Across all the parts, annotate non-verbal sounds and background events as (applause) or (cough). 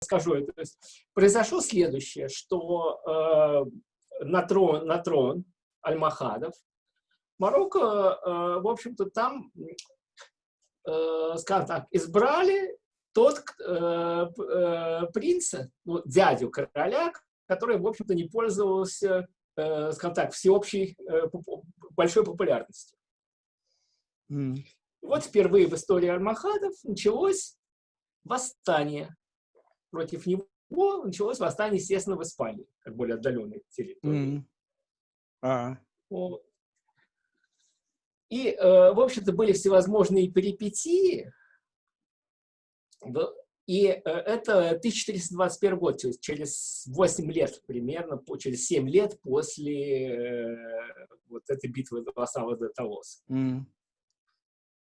расскажу. То есть, произошло следующее, что э, на трон, на трон Альмахадов Марокко, э, в общем-то, там, э, скажем так, избрали тот э, э, принца, ну, дядю короля, который, в общем-то, не пользовался, э, скажем так, всеобщей э, большой популярностью. Mm. Вот впервые в истории Альмахадов началось восстание. Против него началось восстание, естественно, в Испании, как более отдаленной территории. Mm. А. Вот. И, э, в общем-то, были всевозможные перипетии. И э, это 1421 год, то есть через 8 лет примерно, через 7 лет после э, вот этой битвы за Лосава де Талос. Mm.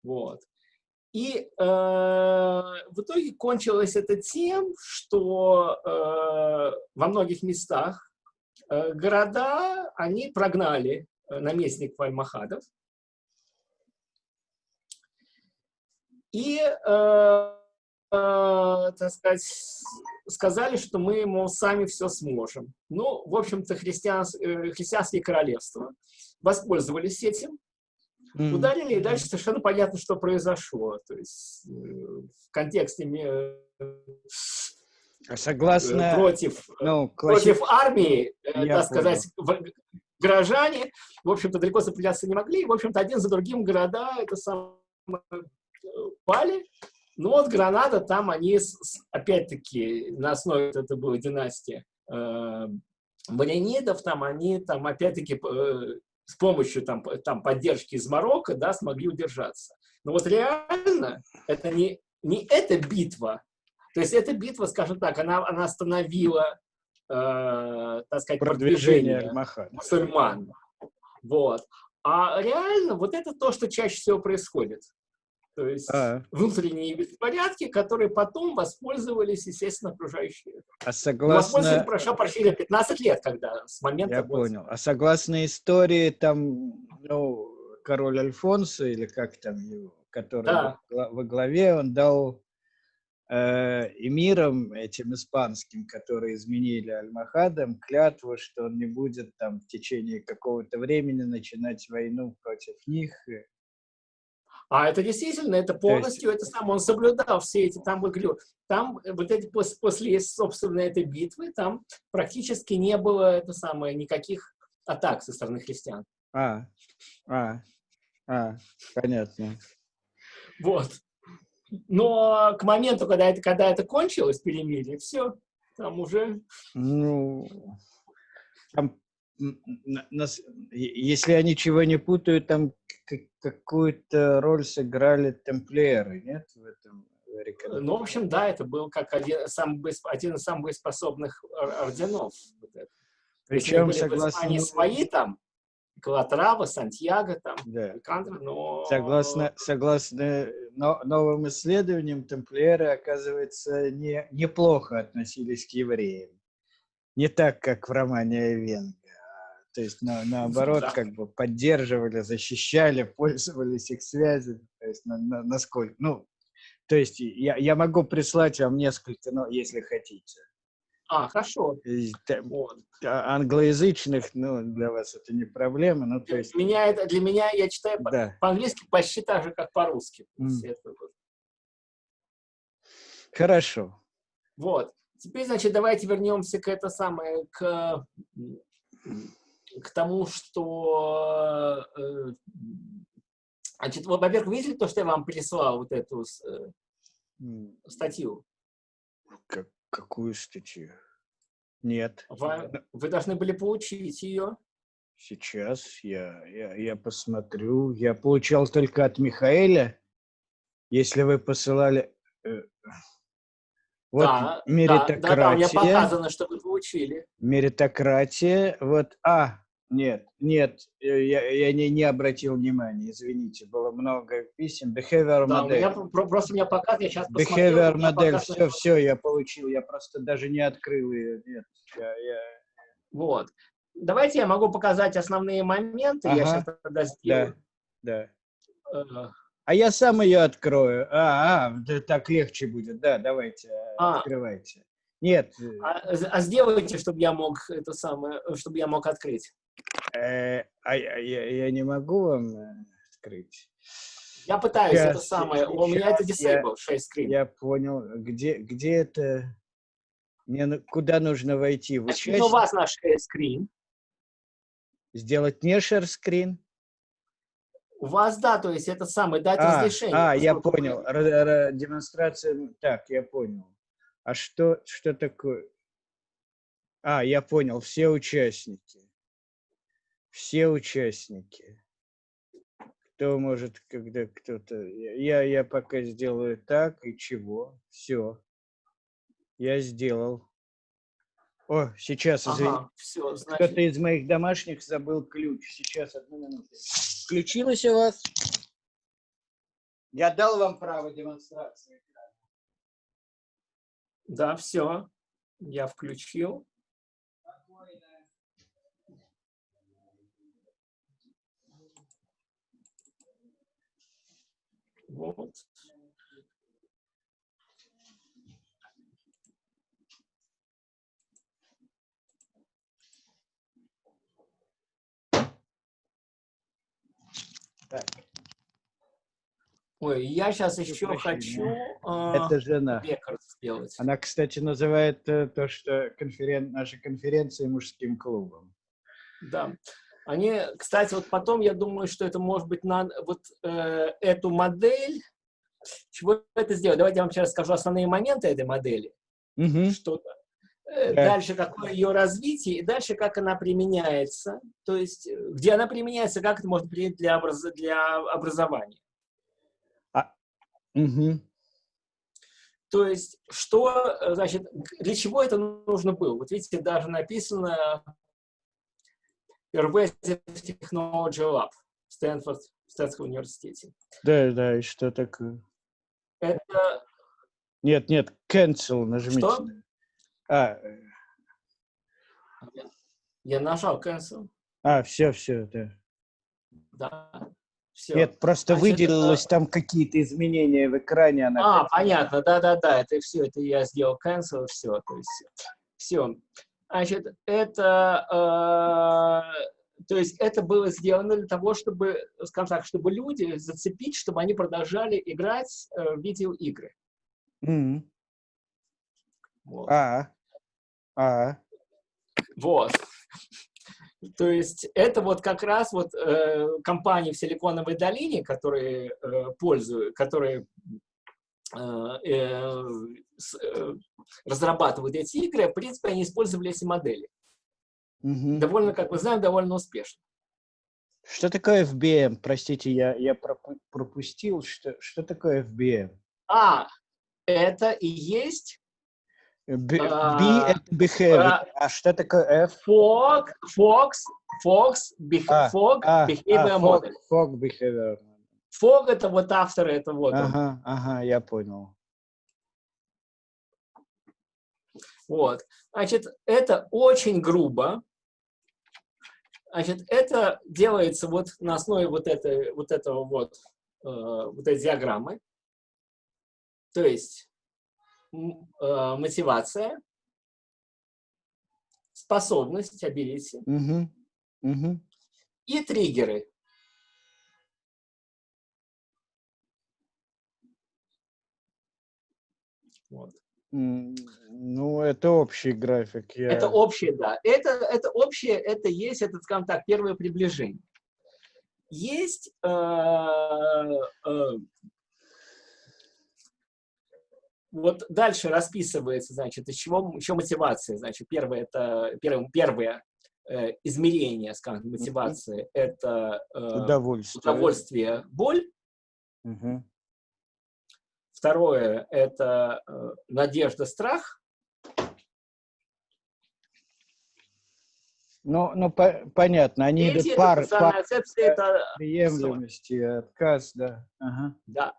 Вот. И э, в итоге кончилось это тем, что э, во многих местах э, города они прогнали э, наместников Альмахадов. И, э, э, так сказать, сказали, что мы, мол, сами все сможем. Ну, в общем-то, христианс, э, христианские королевства воспользовались этим Mm. Ударили, и дальше совершенно понятно, что произошло. То есть э, в контексте а Согласно, э, против, ну, класси... против армии, э, Я так сказать, горожане, в общем-то, далеко сопротивляться не могли. В общем-то, один за другим города это самое пали. Ну вот Гранада, там они, опять-таки, на основе, это была династия э, Барянидов, там они, там, опять-таки, с помощью там, там, поддержки из Марокко да, смогли удержаться. Но вот реально это не, не эта битва, то есть эта битва, скажем так, она, она остановила, э, так сказать, продвижение, продвижение мусульман. Вот. А реально вот это то, что чаще всего происходит. То есть а. внутренние беспорядки, которые потом воспользовались, естественно, окружающие. А согласно... Воспользовались, прошло почти 15 лет, когда с момента... Я вот... понял. А согласно истории, там, ну, король Альфонсо, или как там его, который да. во главе, он дал э, эмирам, этим испанским, которые изменили Альмахадам, клятву, что он не будет там в течение какого-то времени начинать войну против них. А это действительно, это полностью, это сам, он соблюдал все эти, там, говорю, там вот эти, после, после, собственно, этой битвы, там практически не было, это самое, никаких атак со стороны христиан. А, а, а, понятно. Вот. Но к моменту, когда это, когда это кончилось, перемирие, все, там уже... Ну, там если я ничего не путаю, там какую-то роль сыграли темплиеры, нет, в этом Ну, в общем, да, это был как один, сам, один из самых боеспособных орденов. Причем, были согласно... Они свои там, Калатрава, Сантьяго, там, да. Кандра, но... Согласно, согласно новым исследованиям, темплиеры, оказывается, не, неплохо относились к евреям. Не так, как в романе Айвен. То есть, на, наоборот, да. как бы поддерживали, защищали, (laughs) пользовались их связями. То есть, на, на, насколько... Ну, то есть, я, я могу прислать вам несколько, ну, если хотите. А, хорошо. Вот. А, англоязычных, ну, для вас это не проблема. Ну, то есть... для, меня это, для меня я читаю да. по-английски почти так же, как по-русски. Mm. Хорошо. Вот. Теперь, значит, давайте вернемся к это самое, к к тому, что... Э, значит, во-первых, видели то, что я вам прислал, вот эту э, статью? Как, какую статью? Нет. Вы, вы должны были получить ее. Сейчас я, я, я посмотрю. Я получал только от Михаэля. Если вы посылали... Э, вот да, меритократия. Да, да, да, мне показано, что вы получили. Меритократия. Вот, а, нет, нет, э, я, я не, не обратил внимания, извините, было много писем. Behavior да, модель. Меня, просто меня показывает, я сейчас. Behavior модель, все, все, я получил, я просто даже не открыл ее, нет. Я, я... Вот. Давайте я могу показать основные моменты, ага. я сейчас тогда сделаю. Да, да. А я сам ее открою. А, а, да, так легче будет, да, давайте, а. открывайте. Нет. А, а сделайте, чтобы я мог это самое, чтобы я мог открыть. Э, а я, я не могу вам э, открыть. Я пытаюсь, сейчас, это самое. У меня это disable, share screen. Я понял. Где, где это? Мне куда нужно войти? В Значит, у вас наш share screen. Сделать не share screen? У вас, да, то есть это самое, дать а, разрешение. А, я понял. Р -р Демонстрация, так, я понял. А что, что такое? А, я понял, все участники. Все участники. Кто может, когда кто-то... Я, я пока сделаю так, и чего? Все. Я сделал. О, сейчас, извини. Ага, все, значит... Кто-то из моих домашних забыл ключ. Сейчас, одну минуту. Включилось у вас? Я дал вам право демонстрации. Да, все. Я включил. Вот. Так. Ой, я сейчас еще хочу э, Это жена. сделать. Она, кстати, называет э, то, что конферен... наши конференции мужским клубом. Да. Они, кстати, вот потом я думаю, что это может быть на вот э, эту модель. Чего это сделать? Давайте я вам сейчас скажу основные моменты этой модели. Угу. Что-то. Э, да. Дальше какое ее развитие, и дальше как она применяется. То есть, э, где она применяется, как это можно применить для, образ... для образования. А, угу. То есть, что, э, значит, для чего это нужно было? Вот видите, даже написано Pervasive Technology Lab в Стэнфорд, в Стэнфордском университете. Да, да, и что такое? Это... Нет, нет, cancel нажмите. Что? А. Я нажал cancel. А, все, все, да. Да. Все. Нет, просто Значит, выделилось это... там какие-то изменения в экране. Она а, понятно, да-да-да, это все, это я сделал cancel, все, то есть все. Значит, это, э, то есть это было сделано для того, чтобы, скажем так, чтобы люди зацепить, чтобы они продолжали играть э, в видеоигры. Mm -hmm. вот. А, а. Вот. То есть это вот как раз вот э, компании в Силиконовой долине, которые э, пользуют, которые Э, э, э, разрабатывают эти игры, в принципе, они использовали эти модели. Угу. Довольно, как мы знаем, довольно успешно. Что такое FBM? Простите, я, я пропустил. Что, что такое FBM? А, это и есть... B, а, это behavior. А, а что такое F? Fog, Fox, Fox, а, Fog, а, behavior model. Fog, fog behavior. Фог это вот автор, это вот ага. Ага, я понял. Вот. Значит, это очень грубо. Значит, это делается вот на основе вот, этой, вот этого вот, э, вот этой диаграммы. То есть мотивация, способность, ability угу. Угу. и триггеры. Вот. Ну, это общий график. Я... Это общий, да. Это, это общее, это есть, это, скажем так, первое приближение. Есть э, э, вот дальше расписывается, значит, из чего еще мотивация. Значит, первое это первое, первое э, измерение, скажем, мотивации это э, удовольствие. удовольствие, боль. Угу. Второе – это э, надежда, страх. Ну, ну по понятно, они Третье, идут пар, пар это приемлемости, отказ, да. Ага. Да.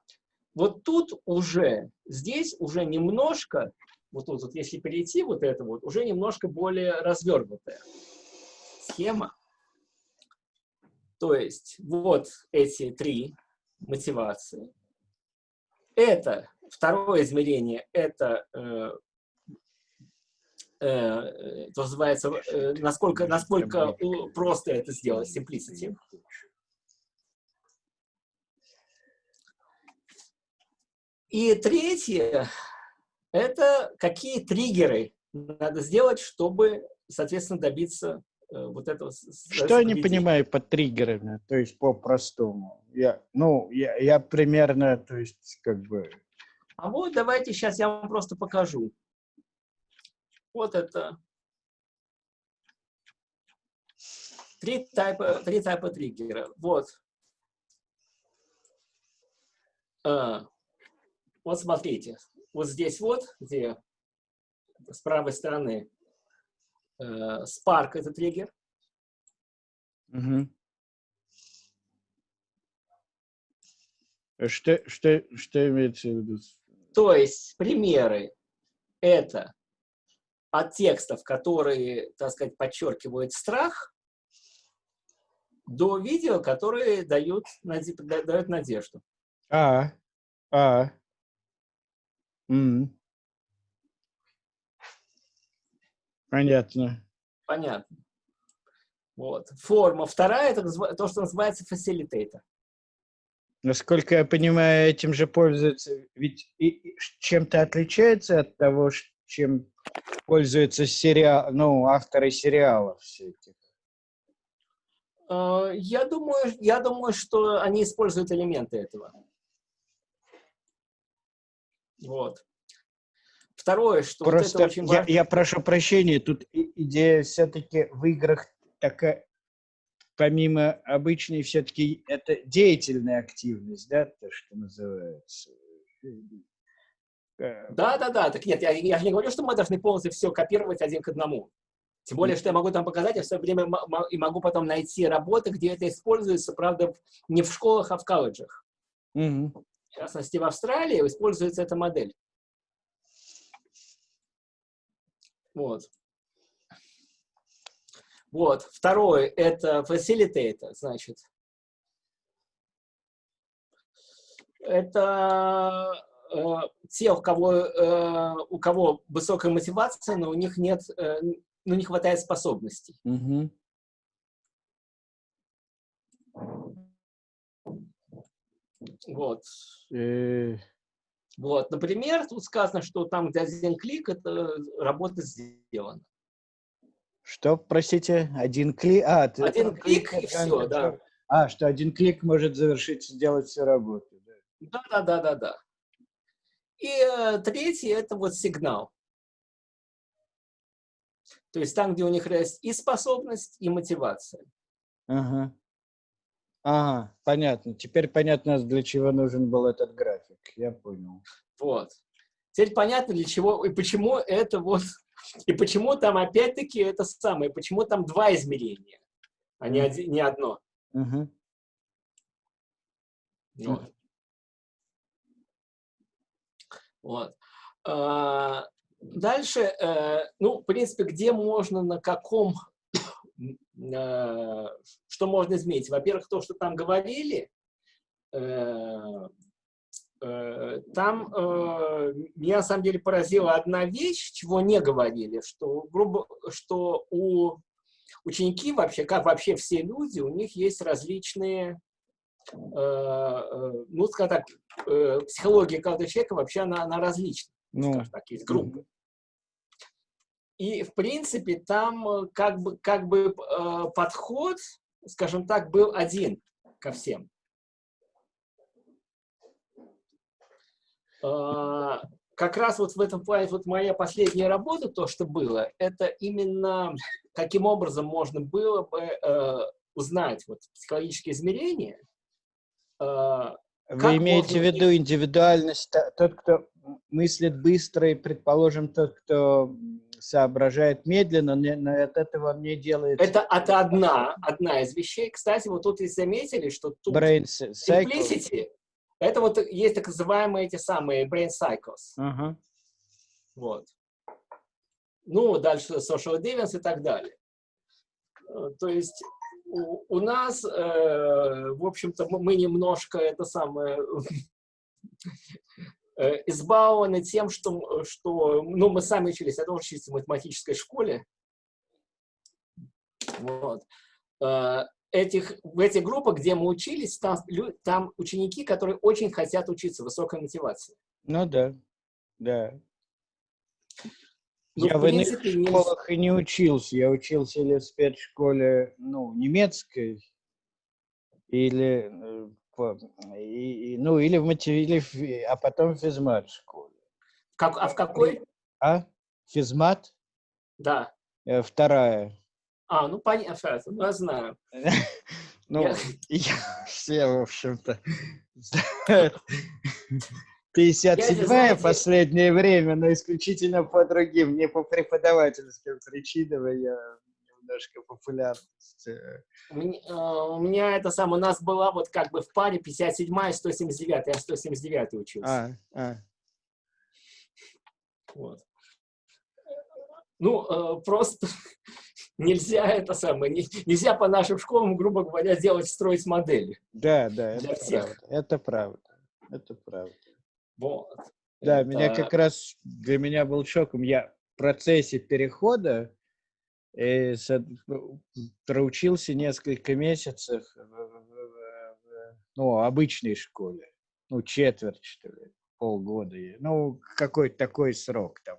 Вот тут уже, здесь уже немножко, вот тут вот, если перейти вот это вот, уже немножко более развернутая схема. То есть вот эти три мотивации. Это второе измерение, это э, э, называется, э, насколько, насколько просто это сделать, simplicity. И третье, это какие триггеры надо сделать, чтобы, соответственно, добиться э, вот этого. Что я не понимаю под триггерами, то есть по-простому. Я, ну, я, я примерно, то есть, как бы... А вот давайте сейчас я вам просто покажу. Вот это три типа, три типа триггера. Вот. А, вот смотрите, вот здесь вот, где с правой стороны э, Spark это триггер. Угу. Что, что, что имеется в виду? То есть примеры это от текстов, которые, так сказать, подчеркивают страх, до видео, которые дают, дают надежду. А, а, Mm. Понятно. Понятно. Вот. Форма вторая, это то, что называется фасилитейтор. Насколько я понимаю, этим же пользуются, ведь чем-то отличается от того, чем пользуются сериал, ну, авторы сериалов всяких. А, я думаю, я думаю, что они используют элементы этого. Вот. Второе, что Просто вот очень важно... я, я прошу прощения, тут идея все-таки в играх такая, помимо обычной, все-таки это деятельная активность, да, то, что называется. Да, да, да. Так нет, я, я не говорю, что мы должны полностью все копировать один к одному. Тем более, что я могу там показать, я все время и могу потом найти работы, где это используется, правда, не в школах, а в колледжах. Угу в частности, в Австралии используется эта модель. Вот. Вот. Второе – это facilitator, значит. Это э, те, у кого, э, у кого высокая мотивация, но у них нет, э, ну, не хватает способностей. Mm Вот. Э... Вот, например, тут сказано, что там, где один клик, это работа сделана. Что, простите, один клик? А, ты, один клик, клик и все, да. А, что один клик может завершить, сделать всю работу. Да, да, да, да, да. И э, третий это вот сигнал. То есть там, где у них есть и способность, и мотивация. Ага. Ага, понятно. Теперь понятно, для чего нужен был этот график. Я понял. Вот. Теперь понятно, для чего и почему это вот... (laughs) И почему там опять-таки это самое, почему там два измерения, а не, один, не одно. Угу. Вот. вот. А, дальше, э, ну, в принципе, где можно, на каком что можно изменить? Во-первых, то, что там говорили, э, э, там меня на самом деле поразила одна вещь, чего не говорили, что, грубо, что у ученики вообще, как вообще все люди, у них есть различные, ну, скажем так, психология каждого человека вообще она, она различна, ну, скажем так, есть группы. И, в принципе, там э, как бы, как бы э, подход, скажем так, был один ко всем. Э, как раз вот в этом плане, вот моя последняя работа, то, что было, это именно каким образом можно было бы э, узнать вот, психологические измерения. Э, Вы имеете в виду индивидуальность, тот, кто мыслит быстро, и, предположим, тот, кто соображает медленно, но от этого не делает... Это, это одна, одна из вещей. Кстати, вот тут и заметили, что тут brain simplicity, это вот есть так называемые эти самые brain cycles. Uh -huh. Вот. Ну, дальше social deviance и так далее. Э, то есть у, нас, э, в общем-то, мы немножко это самое э, избалованы тем, что, что ну, мы сами учились, я тоже учился в математической школе. Вот. Э, этих, в этих группах, где мы учились, там, там ученики, которые очень хотят учиться, высокая мотивация. Ну да, да. Ну, я в, в принципе, иных школах не... и не учился. Я учился или в спецшколе ну, немецкой, или, э, и, ну, или в в, а потом в физмат школе. Как, а в какой? А? Физмат? Да. Э, вторая. А, ну понятно, ну, я знаю. (laughs) Ну, (laughs) я все, в общем-то, (laughs) 57-я последнее время, но исключительно по другим, не по преподавательским причинам, я немножко популярность. Э. У меня, э, у меня это самое, у нас была вот как бы в паре 57-я и 179 я 179 учился. А, а. Вот. Ну, э, просто (laughs) нельзя это самое, нельзя по нашим школам, грубо говоря, делать, строить модели. Да, да, это правда. Это правда. Это правда. Вот. Да, это... меня как раз, для меня был шоком. Я в процессе перехода и э, проучился несколько месяцев в, в, в, ну, обычной школе. Ну, четверть, что ли, полгода. Ну, какой-то такой срок там.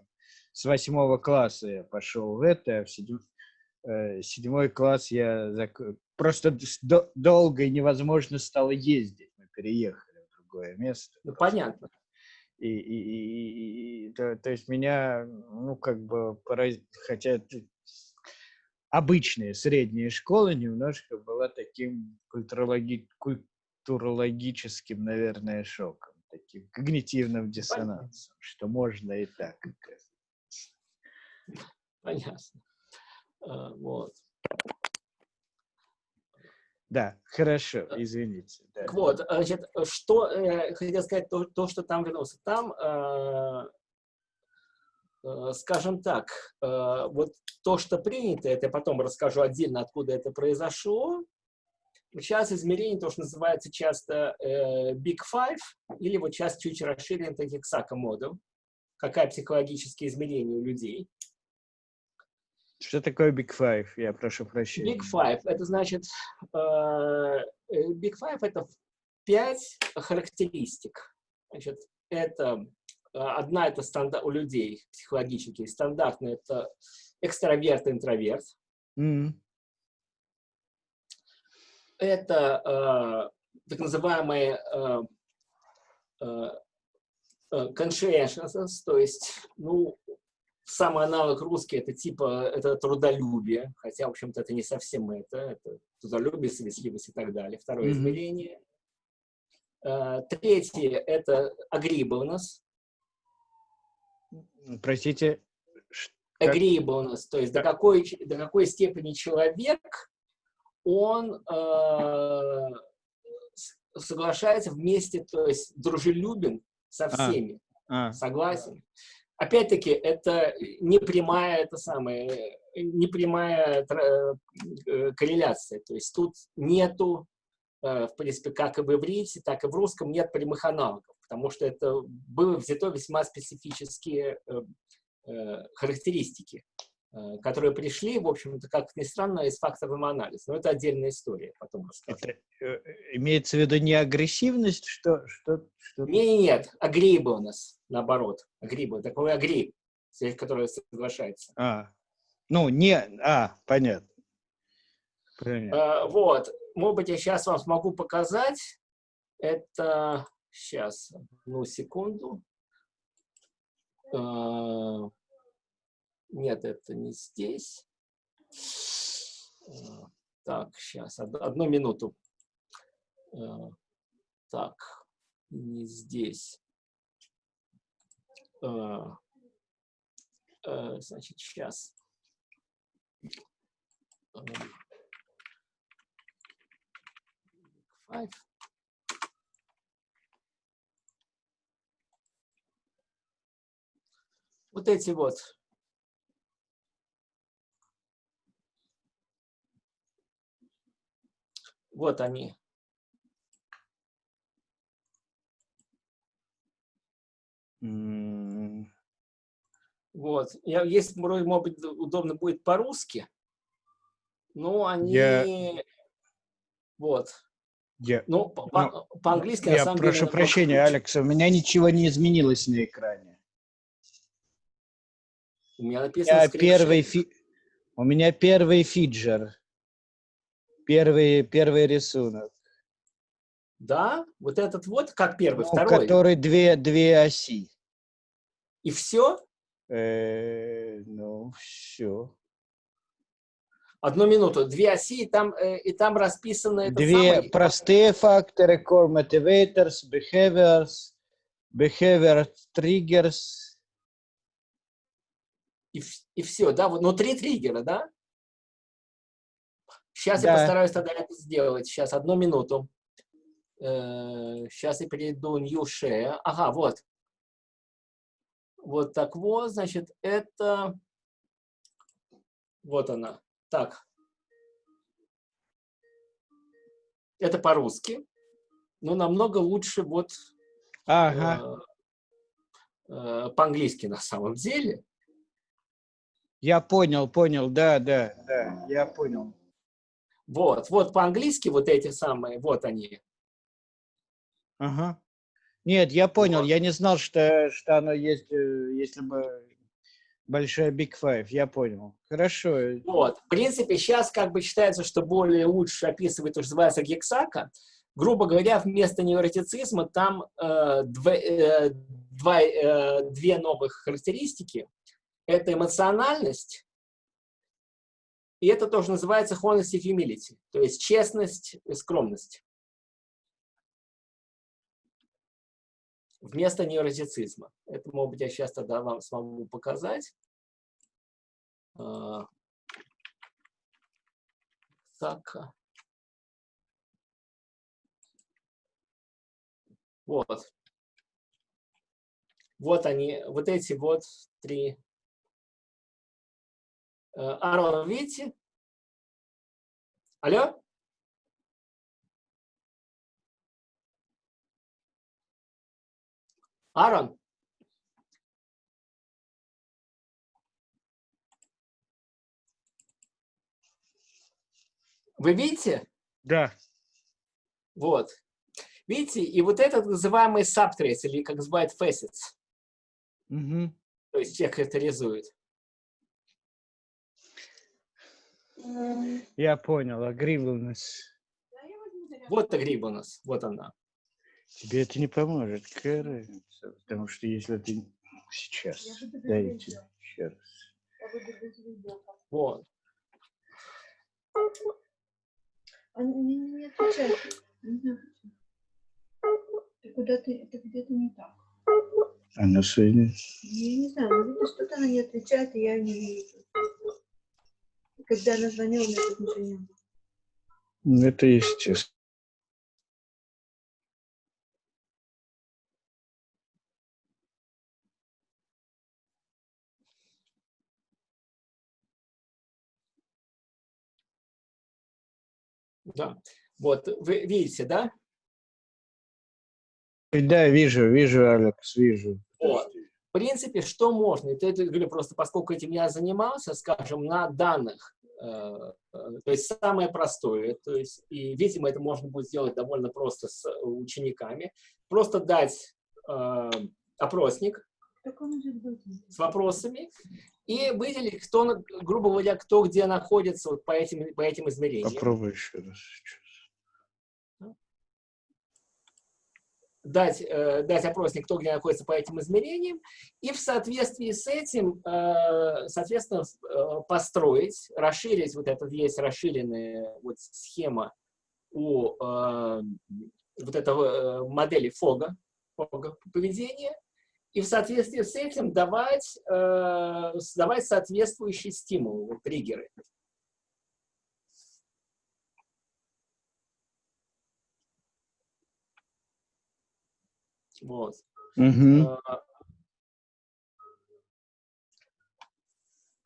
С восьмого класса я пошел в это, а в седьм... э, седьмой класс я зак... просто долго и невозможно стало ездить. Мы переехали в другое место. Ну, понятно. И, и, и, и то, то есть меня, ну, как бы, пораз... хотя обычная средняя школа немножко была таким культурологи... культурологическим, наверное, шоком, таким когнитивным диссонансом, что можно и так. Понятно. А, вот. Да, хорошо, извините. Да. Вот, значит, что э, хотел сказать, то, то, что там вернулся. Там, э, э, скажем так, э, вот то, что принято, это я потом расскажу отдельно, откуда это произошло. Сейчас измерение, то, что называется часто э, Big Five, или вот сейчас чуть расширен таких Сака модов. Какая психологические измерения у людей. Что такое Big Five? Я прошу прощения. Big Five – это значит, э, э, Big Five – это пять характеристик. Значит, это э, одна – это стандарт у людей психологически. Стандартная – это экстраверт, интроверт. Mm -hmm. Это э, так называемые э, э, conscientious, то есть, ну, самый аналог русский это типа это трудолюбие, хотя, в общем-то, это не совсем это, это трудолюбие, совестливость и так далее. Второе mm -hmm. измерение. Uh, третье – это agreeableness. Простите? Agreeableness, то есть до какой, до какой степени человек, он э, соглашается вместе, то есть дружелюбен со а, всеми, а, а. согласен опять-таки, это не прямая, это самое, не прямая э, корреляция. То есть тут нету, э, в принципе, как и в иврите, так и в русском нет прямых аналогов, потому что это было взято весьма специфические э, характеристики, которые пришли, в общем-то, как ни странно, из факторного анализа. Но это отдельная история, потом расскажу. Это, имеется в виду не агрессивность, что... что, что... Нет, нет, агреебонус наоборот, агрибы, такой агриб, который соглашается. А, ну, не, а, понятно. понятно. А, вот, может быть, я сейчас вам смогу показать. Это, сейчас, одну секунду. А, нет, это не здесь. А, так, сейчас, одну минуту. А, так, не здесь. Э, э, значит, сейчас. Five. Вот эти вот вот они Mm. Вот. Я, есть, может быть, удобно будет по-русски, но они... Я... Вот. Я... Ну, по-английски, по, ну, по Я самом прошу деле, прощения, Алекс, у меня ничего не изменилось на экране. У меня написано... Я первый фи... У меня первый фиджер. Первый, первый рисунок. Да? Вот этот вот, как первый, ну, второй? Который две, две оси. И все? Э, ну, все. Одну минуту. Две оси, и там, э, и там расписаны... Две самый... простые факторы, core motivators, behaviors, behavior triggers. И, и все, да? Вот, ну, три триггера, да? Сейчас да. я постараюсь тогда это сделать. Сейчас, одну минуту. Сейчас э, я перейду New Share. Ага, вот. Вот так вот, значит, это... Вот она. Так. Это по-русски. Но намного лучше вот ага. э, э, по-английски на самом деле. Я понял, понял, да, да, да, я понял. Вот, вот по-английски вот эти самые, вот они. Ага. Нет, я понял, вот. я не знал, что, что оно есть, э, если бы большая Big Five, я понял. Хорошо. Вот, в принципе, сейчас как бы считается, что более лучше описывает то, что называется гексака. Грубо говоря, вместо невротицизма там э, дв, э, два, э, две новых характеристики. Это эмоциональность, и это тоже называется honesty humility, то есть честность и скромность. вместо невротицизма. Это, может быть, я сейчас тогда вам смогу показать. А, так. Вот. Вот они, вот эти вот три. Арон, видите? Алло? Аарон. Вы видите? Да. Вот. Видите, и вот этот называемый subtrace, или как называют facets. Угу. То есть тех характеризует. Я понял, agreeableness. Вот agreeableness, вот она. Тебе это не поможет, какая Потому что если ты сейчас, дайте еще раз. Вот. Они не отвечают. Куда-то это где-то не так. Она сегодня? Я не знаю, видно, что-то она не отвечает, и я не вижу. Когда она звонила, у меня тут ничего не было. Ну, это естественно. Да. Вот, вы видите, да? Да, вижу, вижу, Алекс, вижу. В принципе, что можно? Это, это говорю просто, поскольку этим я занимался, скажем, на данных, э, э, то есть самое простое, то есть, и, видимо, это можно будет сделать довольно просто с учениками, просто дать э, опросник с вопросами, и выделить, кто, грубо говоря, кто где находится вот по, этим, по этим измерениям. Попробуй еще раз Дать, э, дать опросник, кто где находится по этим измерениям, и в соответствии с этим, э, соответственно, э, построить, расширить, вот это есть расширенная вот схема у э, вот этого э, модели фога, фога поведения, и в соответствии с этим давать, э, давать соответствующий стимул, вот, триггеры. Вот. Mm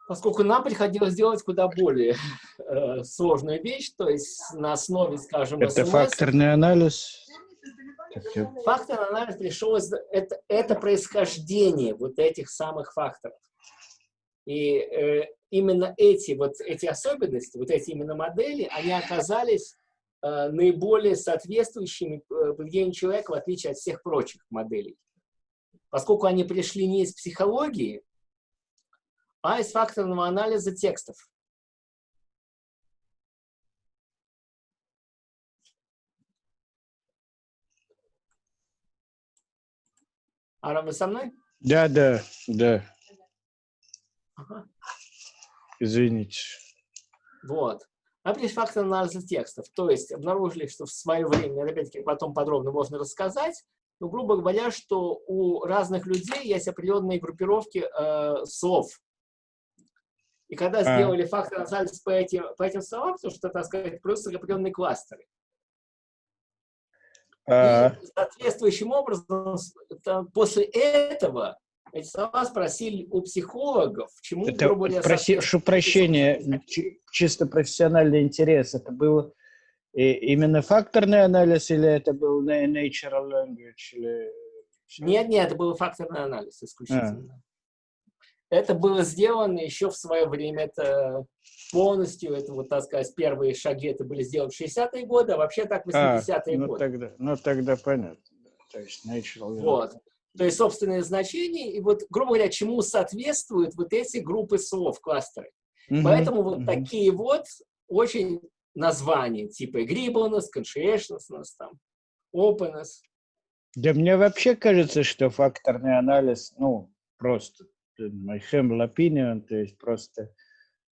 Поскольку нам приходилось делать куда более э, сложную вещь, то есть на основе, скажем, Это СМС, факторный анализ? Факторный анализ пришел из... Это, это происхождение вот этих самых факторов. И э, именно эти, вот эти особенности, вот эти именно модели, они оказались наиболее соответствующими э, поведению человека, в отличие от всех прочих моделей. Поскольку они пришли не из психологии, а из факторного анализа текстов. Ара, вы со мной? Да, да, да. Ага. Извините. Вот. А есть фактор анализа текстов. То есть обнаружили, что в свое время, опять-таки потом подробно можно рассказать, но, грубо говоря, что у разных людей есть определенные группировки э, слов. И когда а. сделали фактор анализ по этим, по этим словам, то что, так сказать, просто определенные кластеры. А. И соответствующим образом, после этого эти слова спросили у психологов, чему, это, грубо говоря, проси, Прошу прощения, чисто профессиональный интерес. Это был именно факторный анализ или это был natural language? Или... Нет, нет, это был факторный анализ исключительно. А. Это было сделано еще в свое время. Это полностью, это вот, так сказать, первые шаги это были сделаны в 60-е годы, а вообще так 80-е а, ну годы. Тогда, ну, тогда понятно. То есть natural Вот то есть собственные значения, и вот, грубо говоря, чему соответствуют вот эти группы слов, кластеры. Mm -hmm. Поэтому вот mm -hmm. такие вот очень названия, типа agreeableness, conscientiousness, там, openness. Да мне вообще кажется, что факторный анализ, ну, просто, my humble opinion, то есть просто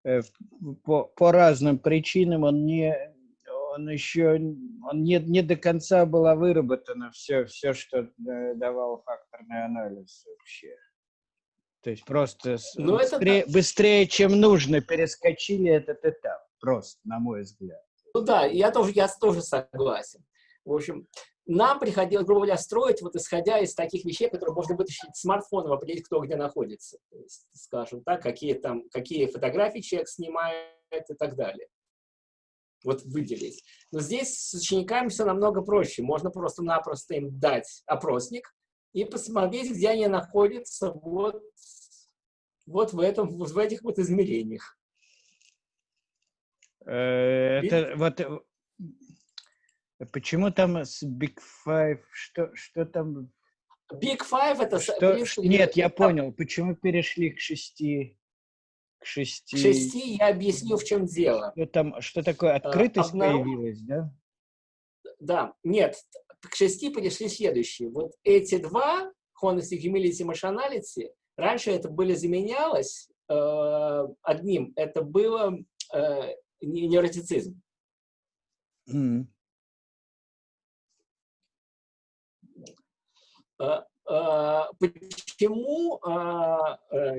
э, по, по разным причинам он не, он еще он не, не до конца была выработана все, все, что э, давал факторный анализ вообще. То есть просто Но быстрее, это... быстрее, чем нужно, перескочили этот этап. Просто, на мой взгляд. Ну да, я тоже, я тоже согласен. В общем, нам приходилось, грубо говоря, строить, вот исходя из таких вещей, которые можно вытащить смартфоном, определить, кто где находится. То есть, скажем так, какие там, какие фотографии человек снимает и так далее вот выделить. Но здесь с учениками все намного проще. Можно просто-напросто им дать опросник и посмотреть, где они находятся вот, вот в, этом, вот в этих вот измерениях. Э, это вот э, почему там с Big Five, что, что там? Big Five это... Что, нет, я понял, почему перешли к шести к шести... К шести я объясню, в чем дело. Что, там, что такое открытость Обнаружил... появилась, да? Да, нет, к шести пришли следующие. Вот эти два, Honesty, Humility, Emotionality, раньше это были заменялось э, одним, это было э, невротицизм. Mm. А, э,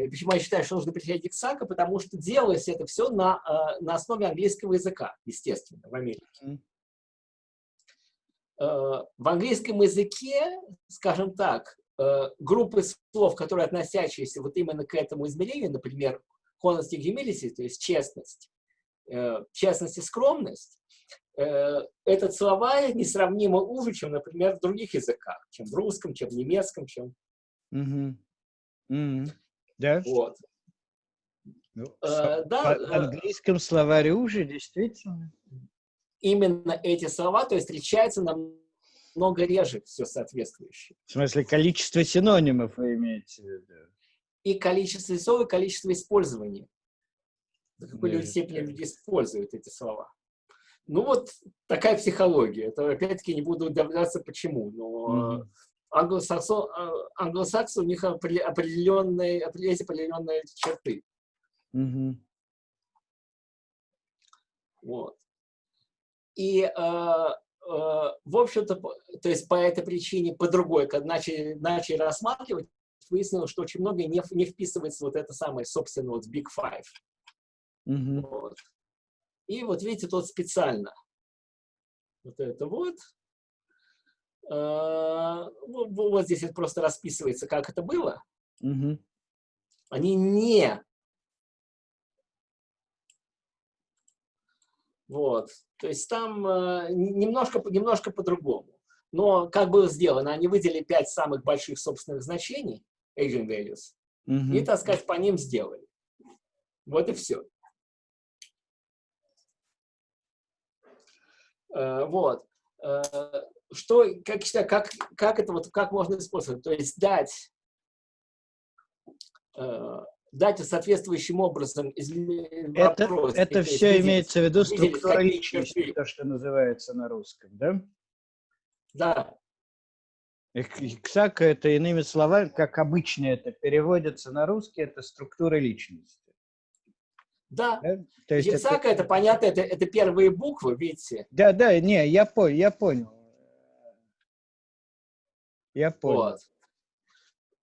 почему я считаю, что нужно приходить к САКа? Потому что делалось это все на, а, на основе английского языка, естественно, в Америке. В английском языке, скажем так, э, группы слов, которые относящиеся вот именно к этому измерению, например, honesty, humility, то есть честность, э, честность и скромность, Э, этот словарь несравнимо уже, чем, например, в других языках, чем в русском, чем в немецком, чем... Mm -hmm. Да? Вот. Ну, э, да, в э, английском словаре уже, действительно. Именно эти слова, то есть встречаются намного реже все соответствующее. В смысле, количество синонимов вы имеете в виду? И количество слов, и количество использования. До какой да, степени люди используют эти слова. Ну вот такая психология. Это опять-таки не буду удивляться почему, но mm -hmm. англосаксы, англосаксы у них определенные, есть определенные черты. Mm -hmm. Вот. И, э, э, в общем-то, то есть по этой причине, по другой, когда начали, начали рассматривать, выяснилось, что очень многое не, не вписывается вот это самое, собственно, вот Big Five. Mm -hmm. вот. И вот видите, тут специально. Вот это вот. А, вот здесь это просто расписывается, как это было. Угу. Они не. Вот. То есть там а, немножко, немножко по-другому. Но как было сделано? Они выделили пять самых больших собственных значений, agent values, Мгм. и, так сказать, по ним сделали. Вот и все. Вот. Э, Что, как, как, как это вот, как можно использовать? То есть дать, э, дать соответствующим образом из Это, вопрос, это то есть все выделить- имеется в виду структура личности, то, что называется на русском, да? Да, Иксака это иными словами, как обычно это переводится на русский, это структура личности. да. да? То есть это- Яцака, это понятно, это, это первые буквы, видите? Да, да, не, я понял, я понял. Я понял.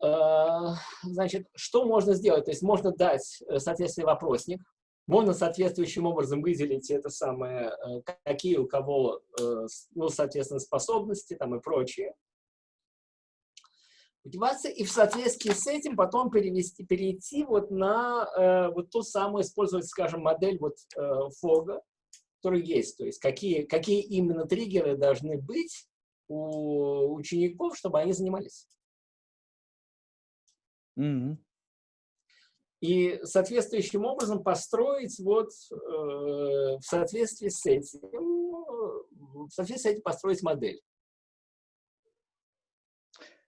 Вот. Э, Значит, что можно сделать? То есть можно дать э, соответствующий вопросник, можно соответствующим образом выделить это самое, э, какие у кого, ну, соответственно, способности там и прочее. Мотивация, и в соответствии с этим потом перевести, перейти вот на э, вот ту самую, использовать, скажем, модель вот э, Фога, который есть. То есть какие, какие именно триггеры должны быть у учеников, чтобы они занимались. Мгм. И соответствующим образом построить вот э, в соответствии с этим, в соответствии с этим построить модель.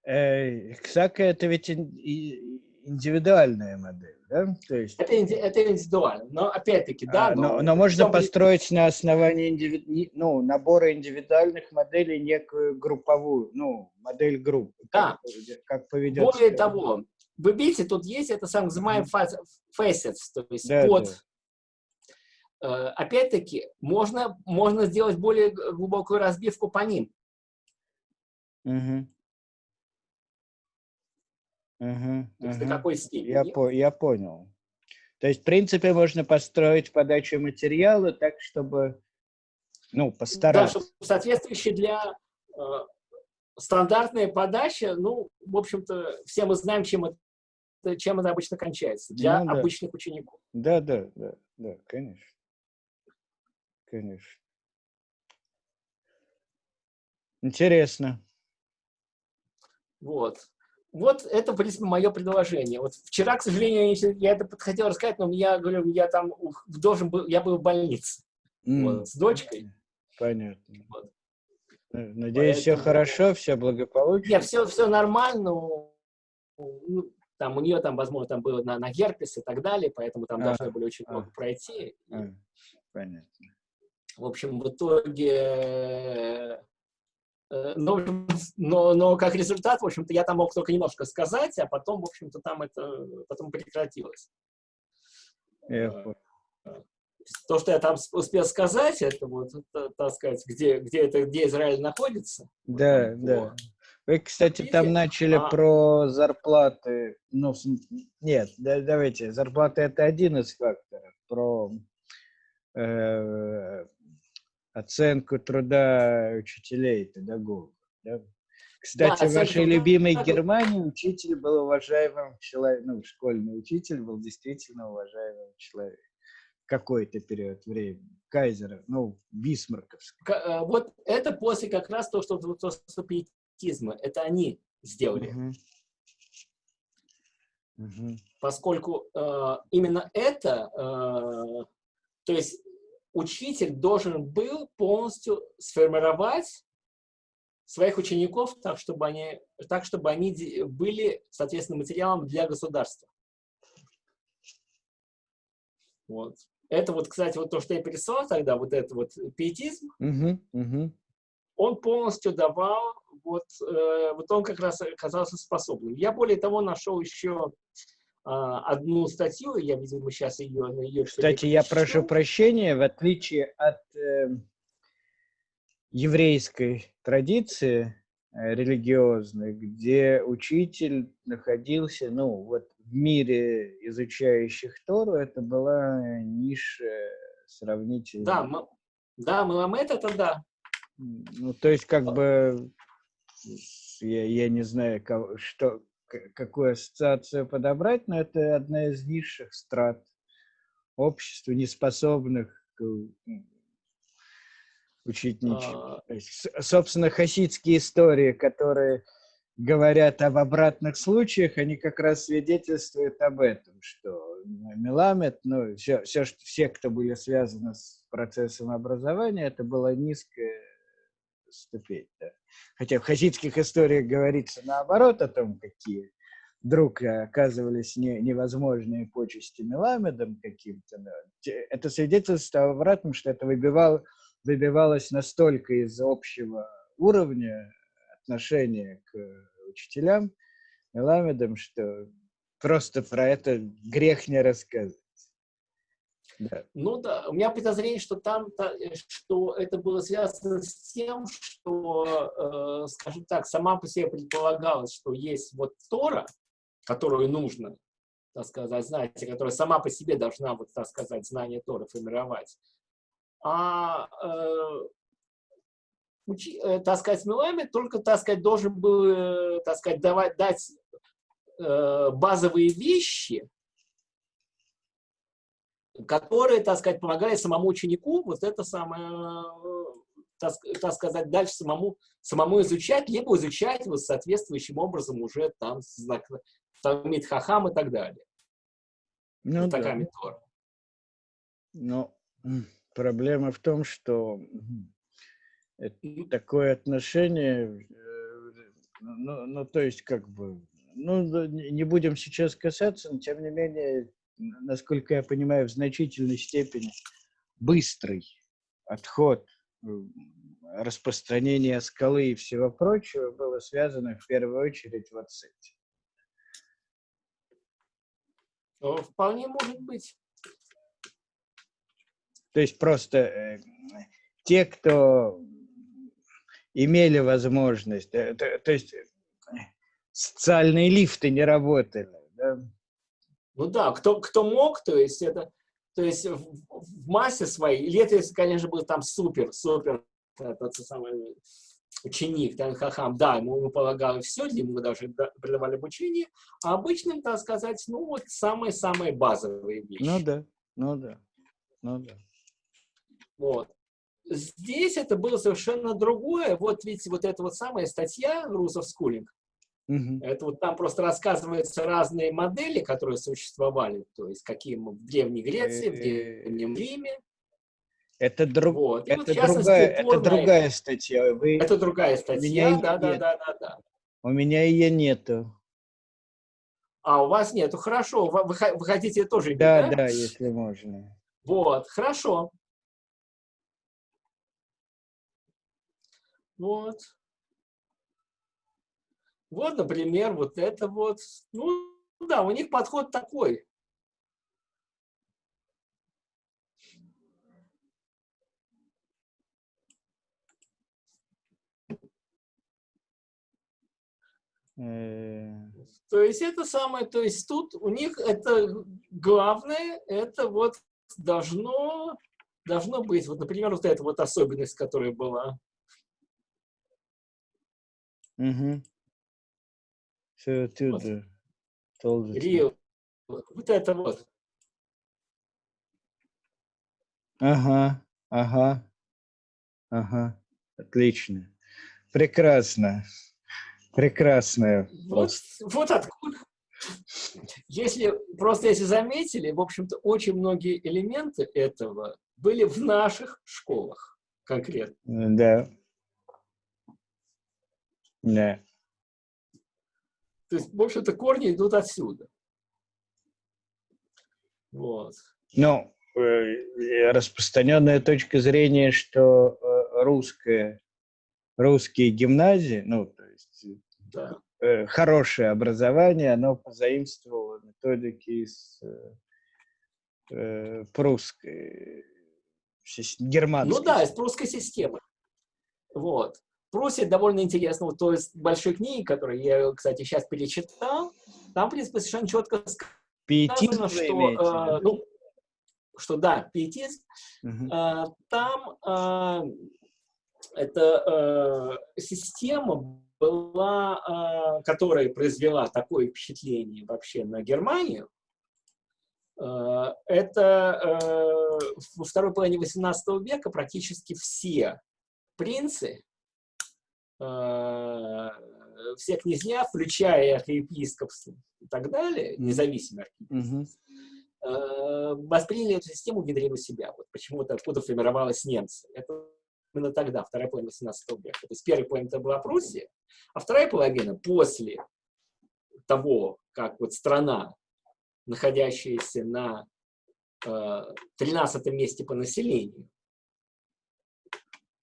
Э, Иксака это ведь индивидуальная модель, да? То есть, Это, инди- это индивидуально. Но опять-таки, да, а, но, но, но можно чтобы- построить на основании индиви- ну, набора индивидуальных моделей некую групповую, ну, модель группы. Да. Как, поведет- Более себя. того, вы видите, тут есть это самое называемое fa- facets, то есть Да, под. Э, Опять-таки, можно, можно сделать более глубокую разбивку по ним. Мгм. Мгм, То есть мгм. до какой степени. Я, по- я понял. То есть, в принципе, можно построить подачу материала так, чтобы, ну, Да, постараться. чтобы соответствующие для э, стандартная подача, ну, в общем-то, все мы знаем, чем это, чем это обычно кончается для Ну да. обычных учеников. Да, да, да, да, конечно. Конечно. Интересно. Вот. Вот это, в принципе, мое предложение. Вот вчера, к сожалению, я это хотел рассказать, но я говорю, я там должен был, я был в больнице М, вот, с дочкой. Понятно. Вот. Надеюсь, все Поэтому- хорошо, все благополучно. Нет, все, все нормально. ну, там у нее там, возможно, там было на, на герпес и так далее, поэтому там А, должны были очень а. много пройти. А, понятно. В общем, в итоге, но, в общем, но, но как результат, в общем-то, я там мог только немножко сказать, а потом, в общем-то, там это потом прекратилось. Я Э. То, что я там успел сказать, это вот, так сказать, где, где, это, где Израиль находится. вот Да, там да. Вы, кстати, там начали А- про зарплаты. Ну, нет, да- давайте. Зарплаты это один из факторов. Про э, оценку труда учителей, педагогов. да. Кстати, в оценка вашей любимой педагогов. Германии учитель был уважаемым человеком, ну, школьный учитель был действительно уважаемым человеком. В какой-то период времени. Кайзера, ну, бисмарковский. К- э, Вот это после как раз то, что, то, что пиетизма, это они сделали. Мгм. Мгм. поскольку э, именно это, э, то есть учитель должен был полностью сформировать своих учеников так, чтобы они, так, чтобы они были, соответственно, материалом для государства. Вот. Это вот, кстати, вот то, что я пересылал тогда, вот это вот пиетизм, Мгм. Мгм. он полностью давал, вот, э, вот он как раз оказался способным. Я более того нашел еще одну статью, я, видимо, сейчас ее... ее Кстати, я прошу прощения, в отличие от э, еврейской традиции э, религиозной, где учитель находился, ну, вот в мире изучающих Тору, это была ниша сравнительно. Да, мы, да, Маламет это да. Ну, то есть, как бы, я, я не знаю, кого- что, какую ассоциацию подобрать, но это одна из низших страт общества, неспособных учить ничего. А... Собственно, хасидские истории, которые говорят об обратных случаях, они как раз свидетельствуют об этом, что Меламед, ну, все, все, все, кто были связаны с процессом образования, это была низкая ступень. Да. Хотя в хасидских историях говорится наоборот о том, какие вдруг оказывались не, невозможные почести Меламедом каким-то. Да. Это свидетельство об обратном, что это выбивало, выбивалось настолько из общего уровня отношения к учителям Меламедом, что просто про это грех не рассказывать. Ну да, у меня подозрение, что там, что это было связано с тем, что, э, скажем так, сама по себе предполагалось, что есть вот Тора, которую нужно, так сказать, знать, которая сама по себе должна, вот, так сказать, знание Тора формировать. А э, учи, э, так сказать, Милами только, так сказать, должен был, э, так сказать, давать, дать э, базовые вещи, которые, так сказать, помогали самому ученику вот это самое, так, так сказать, дальше самому, самому изучать, либо изучать вот соответствующим образом уже там знак, Талмит Хахам и так далее. Ну, да. Но проблема в том, что такое отношение, э, ну, ну, то есть, как бы, ну, не будем сейчас касаться, но, тем не менее, насколько я понимаю, в значительной степени быстрый отход, распространение скалы и всего прочего было связано в первую очередь вот с этим. Вполне может быть. То есть просто э, те, кто имели возможность, э, то, то есть э, социальные лифты не работали. Да? Ну да, кто, кто мог, то есть это, то есть в, в массе своей, или это, если, конечно, был там супер, супер, тот самый ученик, там, хахам, да, ему, ему полагалось все, ему даже придавали обучение, а обычным, так сказать, ну вот самые-самые базовые вещи. Ну да, ну да, ну да. Вот. Здесь это было совершенно другое. Вот видите, вот эта вот самая статья «Русов Скулинг», Угу. Это вот там просто рассказываются разные модели, которые существовали, то есть какие в Древней Греции, в Древнем Риме. Это, друг, вот. это, вот другая, это другая статья. Вы... Это другая статья, да, да, да, да, да. У меня ее нету. А, у вас нету, хорошо. Вы, вы хотите тоже да? Да, да, если можно. Вот, хорошо. Вот. Вот, например, вот это вот. Ну, да, у них подход такой. Э. То есть это самое, то есть тут у них это главное, это вот должно, должно быть, вот, например, вот эта вот особенность, которая была. Угу. Все оттуда. Вот. Рио. Вот это вот. Ага, ага, ага. Отлично. Прекрасно. Прекрасная. Вот, вот откуда. Если, просто если заметили, в общем-то, очень многие элементы этого были в наших школах конкретно. Да. Да. То есть, в общем-то, корни идут отсюда. Вот. Ну, э, распространенная точка зрения, что э, русская, русские гимназии, ну, да. Э, хорошее образование, оно позаимствовало методики из э, э прусской, германской. Ну да, из прусской системы. Вот. Пруссия довольно интересно, вот то есть большой книги, которую я, кстати, сейчас перечитал, там, в принципе, совершенно четко сказано, что, э, ну, что да, пиетизм, угу. э, там э, эта э, система была, а, которая произвела такое впечатление вообще на Германию, а, это а, во второй половине XVIII века практически все принцы, э, все князья, включая архиепископство и так далее, независимые архиепископства, э, восприняли эту систему, внедрили у себя. Вот почему-то откуда формировалась немцы. Это именно тогда, вторая половина 18 века. То есть первая половина это была Пруссия, а вторая половина после того, как вот страна, находящаяся на э, 13 месте по населению,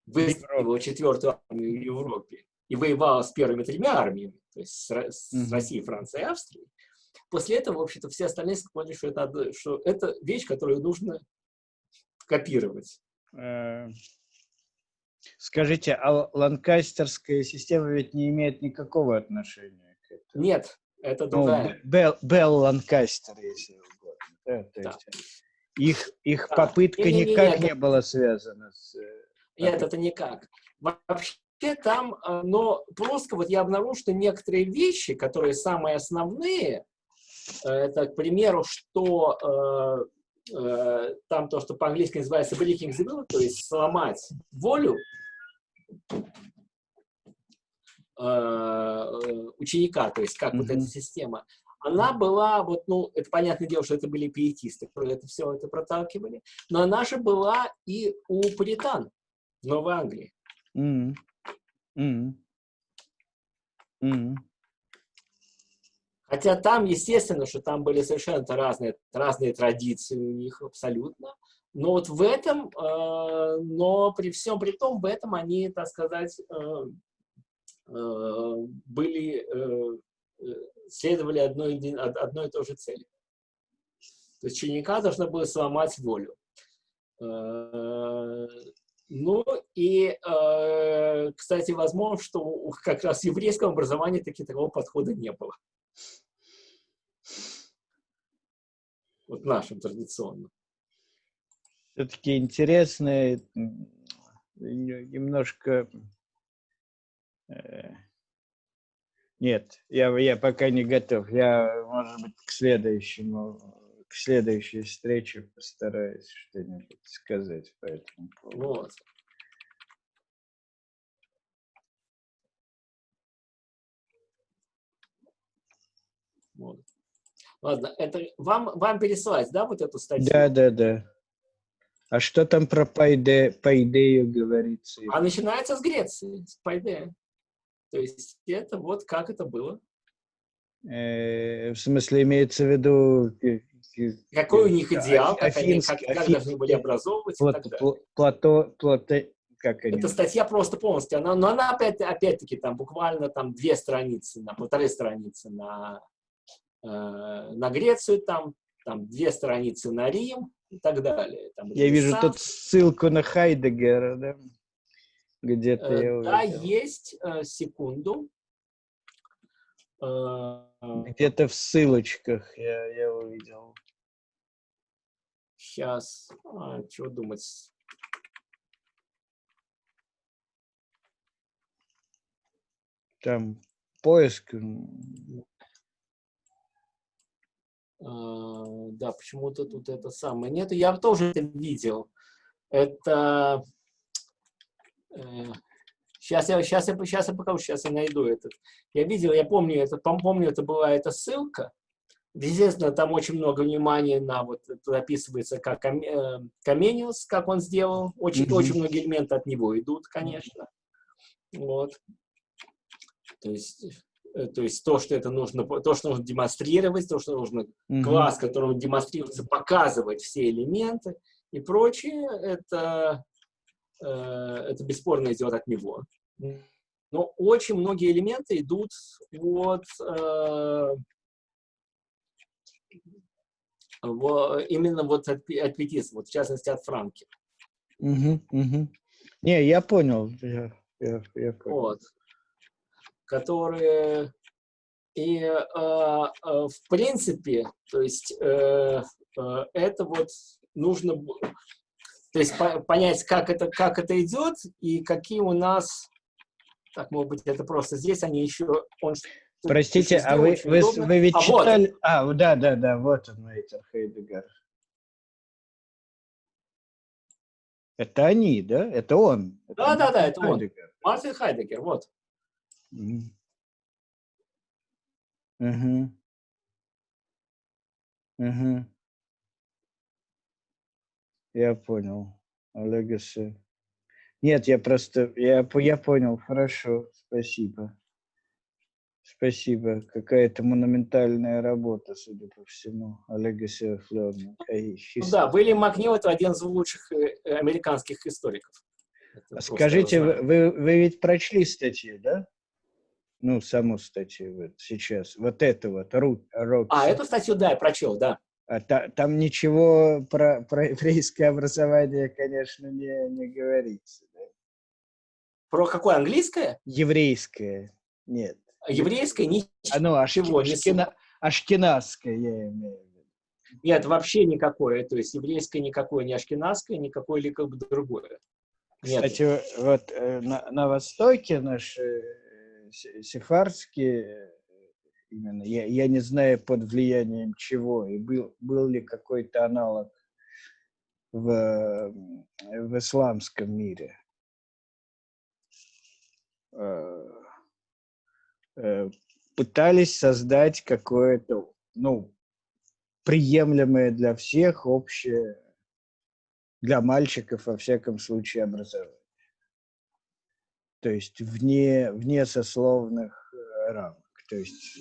выстроила четвертую армию в Европе и воевала с первыми тремя армиями, то есть с, с mm -hmm. Россией, Францией и Австрией, после этого, в общем-то, все остальные поняли, что это, что это вещь, которую нужно копировать. Э, скажите, а ланкастерская система ведь не имеет никакого отношения к этому? Нет, это ну, другая. Ну, Белл, Белл Ланкастер, если угодно. Да, то да. есть их, их да. попытка не, не, не, никак не, не была связана с... Э, нет, это никак. Вообще там, э, но просто вот я обнаружил, что некоторые вещи, которые самые основные, э, это, к примеру, что э, э, там то, что по-английски называется breaking the will, то есть сломать волю э, ученика, то есть как mm -hmm. вот эта система, она была, вот, ну, это понятное дело, что это были пиетисты, которые это все это проталкивали, но она же была и у пуритан в Новой Англии. Mm. Mm -hmm. Хотя там, естественно, что там были совершенно разные, разные традиции у них абсолютно. Но вот в этом, э, но при всем при том, в этом они, так сказать, э, э, были, э, э следовали одной, одной и той же цели. То есть ученика должно было сломать волю. Э, ну и, э, кстати, возможно, что как раз в еврейском образовании таки такого подхода не было. Вот нашим традиционным. Все-таки интересно, немножко... Э, нет, я, я пока не готов. Я, может быть, к следующему, к следующей встрече постараюсь что-нибудь сказать по этому поводу. Вот. Вот. Ладно, это вам, вам пересылать, да, вот эту статью? Да, да, да. А что там про Пайде, Пайдею говорится? А начинается с Греции, с Пайдея. То есть это вот как это было. Э, в смысле, имеется в виду... Какой у них идеал, как, они, как, как должны были образовывать плат, и так далее. Плато, плато, как они? Эта статья просто полностью, она, но она опять, опять-таки там буквально там две страницы, на полторы страницы на, э, на Грецию, там, там две страницы на Рим и так далее. Там, Я вижу тут ссылку на Хайдегера, да? Где-то э, Да, есть, э, секунду. Э, Где-то в ссылочках я, я увидел. Сейчас, а, чего думать? Там поиск. да, почему-то тут это самое. Нет, я тоже это видел. Это Сейчас я, сейчас, я, сейчас я покажу, сейчас я найду этот. Я видел, я помню, это, помню, это была эта ссылка. Естественно, там очень много внимания на, вот, описывается, как э, Камениус, как он сделал. Очень, mm -hmm. очень многие элементы от него идут, конечно. Вот. То есть, э, то есть то, что это нужно, то, что нужно демонстрировать, то, что нужно mm -hmm. класс, которому демонстрируется, показывать все элементы и прочее, это Э, это бесспорно идет от него. Но очень многие элементы идут от э, именно вот от, от пятиста, вот в частности от Франки. Угу, угу. Не, я понял. Я, я, я понял. Вот. Которые и э, э, в принципе, то есть э, э, это вот нужно то есть по понять, как это, как это идет и какие у нас... Так, может быть, это просто здесь они еще... Он, Простите, а вы, вы, вы ведь а читали... Вот. А, да, да, да, вот он, Эйтер Хейдегер. Это они, да? Это он. да, да, да, это Хайдегер. он. Мартин Хайдегер, вот. Угу. Угу. Угу. Я понял. Legacy. Нет, я просто, я, я понял, хорошо, спасибо. Спасибо. Какая-то монументальная работа, судя по всему. Of Learning. Ну, да, Уильям Макнил – это один из лучших э, американских историков. Это Скажите, вы, вы, вы ведь прочли статьи, да? Ну, саму статью вот сейчас. Вот это вот. Рут, а, эту статью, да, я прочел, да. А та, там ничего про, про еврейское образование, конечно, не, не говорится. Да? Про какое английское? Еврейское. Нет. Еврейское ничего а, ну, ашки, ашкена, ашкенадское, я имею в виду. Нет, вообще никакое. То есть еврейское никакое, не ашкенадское, никакое или как бы другое. Нет. Кстати, вот э, на, на Востоке наши э, сефардские именно. Я, я не знаю, под влиянием чего, и был, был ли какой-то аналог в, в исламском мире. Э, пытались создать какое-то, ну, приемлемое для всех, общее, для мальчиков, во всяком случае, образование. То есть вне, вне сословных э, рамок. То есть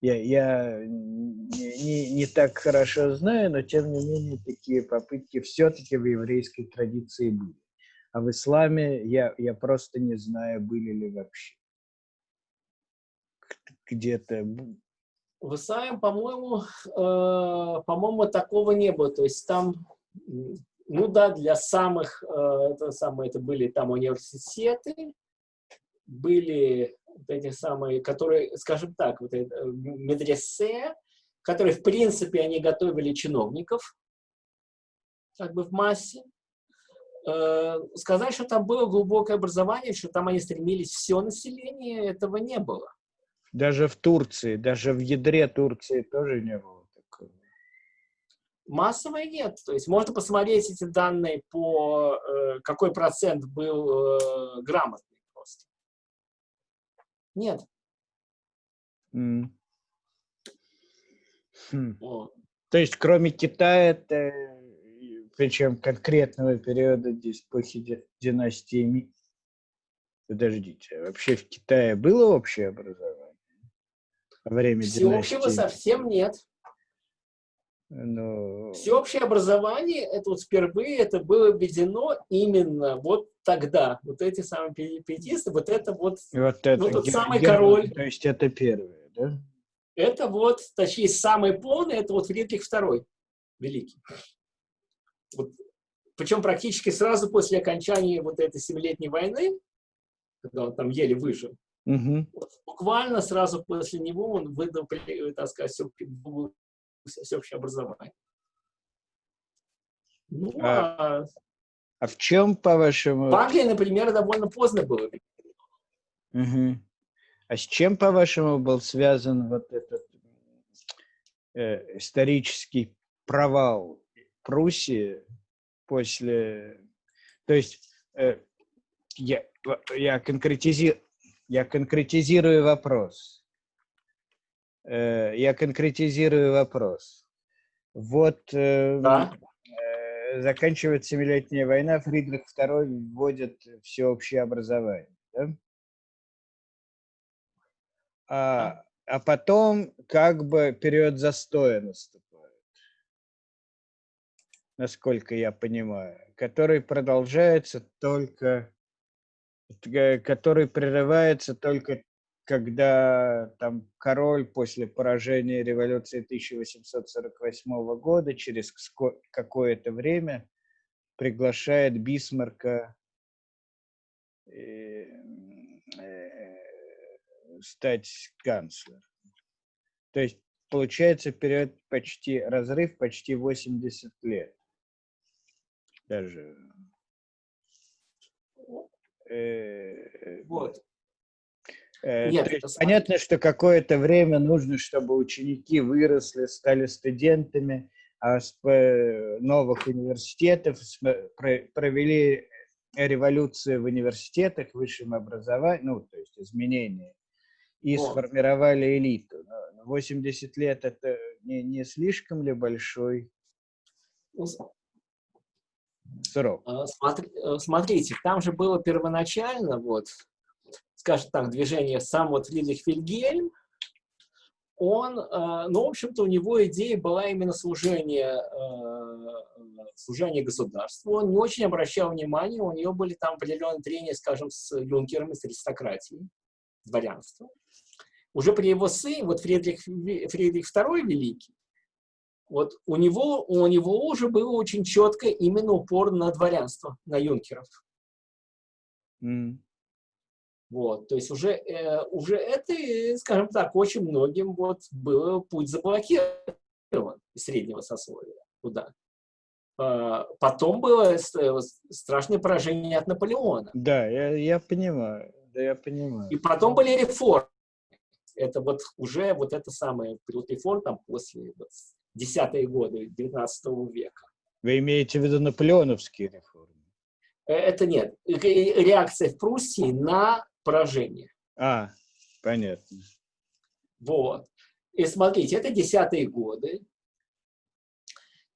я, я не, не, не так хорошо знаю, но тем не менее такие попытки все-таки в еврейской традиции были. А в исламе я, я просто не знаю, были ли вообще. Где-то в исламе, по-моему, э, по-моему, такого не было. То есть там, ну да, для самых, э, это самое, это были там университеты, были вот эти самые, которые, скажем так, вот это, э, медресе, которые, в принципе, они готовили чиновников, как бы в массе. Э, сказать, что там было глубокое образование, что там они стремились все население, этого не было. Даже в Турции, даже в ядре Турции тоже не было такого. Массовое нет. То есть можно посмотреть эти данные по э, какой процент был э, грамотный. Нет. Mm. Хм. То есть, кроме Китая, это, причем конкретного периода эпохи династии. Подождите, а вообще в Китае было общее образование? Время Всеобщего совсем нет. Но... Всеобщее образование, это вот впервые это было введено именно вот тогда. Вот эти самые пиетисты, вот это вот, вот это, ну, тот самый король. То есть это первое, да? Это вот, точнее, самый полный, это вот Фридрих II, великий. Вот, причем практически сразу после окончания вот этой семилетней войны, когда он там еле выжил, угу. вот, буквально сразу после него он выдал, так сказать, всеобщее образование. Ну, а, а, а в чем, по-вашему... В Англии, например, довольно поздно было. Угу. А с чем, по-вашему, был связан вот этот э, исторический провал Пруссии после... То есть э, я, я, конкретизи... я конкретизирую вопрос. Э, я конкретизирую вопрос. Вот э, да. э, заканчивается Семилетняя война, Фридрих II вводит всеобщее образование. Да? А, а потом как бы период застоя наступает, насколько я понимаю, который продолжается только, который прерывается только когда там король после поражения революции 1848 года через какое-то время приглашает Бисмарка э, э, стать канцлером. То есть получается период почти, разрыв почти 80 лет. Даже. Э, вот. Э, Нет, есть, понятно, что какое-то время нужно, чтобы ученики выросли, стали студентами, а новых университетов провели революцию в университетах, высшем образовании, ну, то есть изменения, и вот. сформировали элиту. 80 лет – это не, не слишком ли большой срок? А, смотри, э, смотрите, там же было первоначально, вот, скажем так, движение сам вот Фридрих Вильгельм, он, э, ну, в общем-то, у него идея была именно служение, э, служение государству. Он не очень обращал внимания, у него были там определенные трения, скажем, с юнкерами, с аристократией, с дворянством. Уже при его сыне, вот Фридрих, Фридрих II Великий, вот у него, у него уже было очень четко именно упор на дворянство, на юнкеров. Mm. Вот, то есть уже, э, уже это, скажем так, очень многим вот был путь заблокирован из среднего сословия туда. Э, потом было страшное поражение от Наполеона. Да, я, я понимаю, да, я понимаю. И потом были реформы. Это вот уже вот это самое период реформ там после вот, десятые годы 19 века. Вы имеете в виду наполеоновские реформы? Э, это нет. Реакция в Пруссии на поражение. А, понятно. Вот. И смотрите, это десятые годы.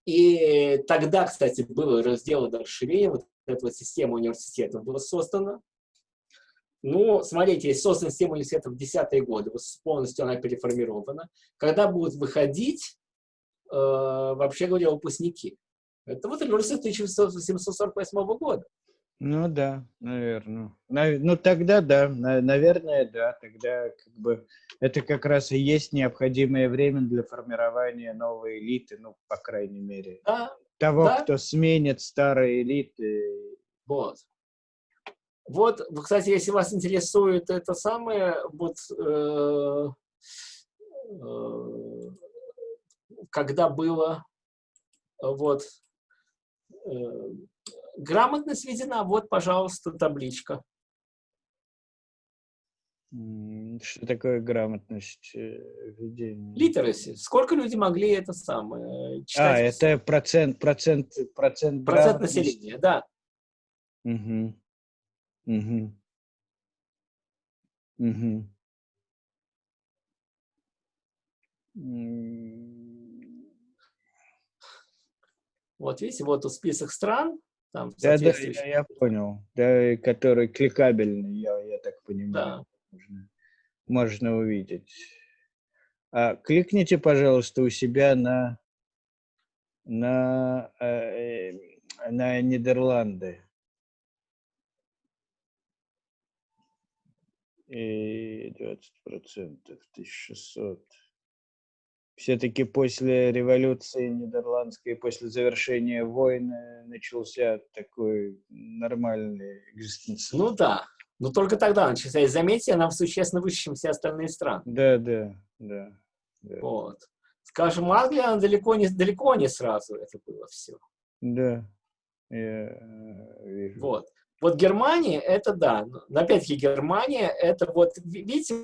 И тогда, кстати, было разделано расширение, вот эта вот система университетов была создана. Ну, смотрите, создана система университетов в десятые годы, полностью она переформирована. Когда будут выходить, э, вообще говоря, выпускники? Это вот университет 1748 года. Ну да, наверное. Ну тогда да, наверное, да. Тогда как бы это как раз и есть необходимое время для формирования новой элиты, ну, по крайней мере. Да. Того, да. кто сменит старые элиты. Вот. Вот, кстати, если вас интересует это самое, вот э, э, когда было вот э, грамотно сведена. Вот, пожалуйста, табличка. Что такое грамотность э, введения? Литераси. Сколько люди могли это самое читать? А, это процент, процент, процент Процент населения, да. Угу. Угу. Угу. Вот видите, вот у список стран, там, да, да, я, я понял. Да, который кликабельный, я, я так понимаю. Да. Можно, можно увидеть. А, кликните, пожалуйста, у себя на, на, э, на Нидерланды. И 20 процентов, 1600 все-таки после революции нидерландской, после завершения войны начался такой нормальный экзистенциальный. Ну да, но только тогда начался. И заметьте, она существенно выше, чем все остальные страны. Да, да, да. да. Вот. Скажем, Англия, она далеко не, далеко не сразу это было все. Да, я э, вижу. Вот. Вот Германия, это да. Но опять-таки Германия, это вот, видите,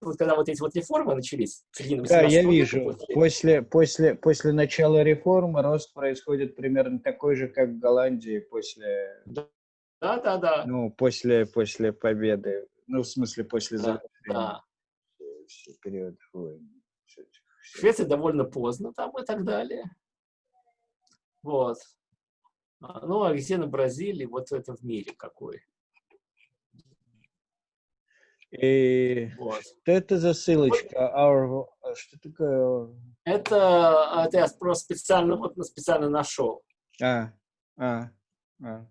вот когда вот эти вот реформы начались, да, я вижу. После, после, после начала реформы рост происходит примерно такой же, как в Голландии после... Да, да, да. Ну, после, после победы. Ну, в смысле, после да, да. периода войны. Швеция довольно поздно там и так далее. Вот. А, ну, а где на Бразилии, вот это в мире какой. И вот. что это за ссылочка? Our... А что такое? Это, это я просто специально, вот, специально нашел. А, а, а.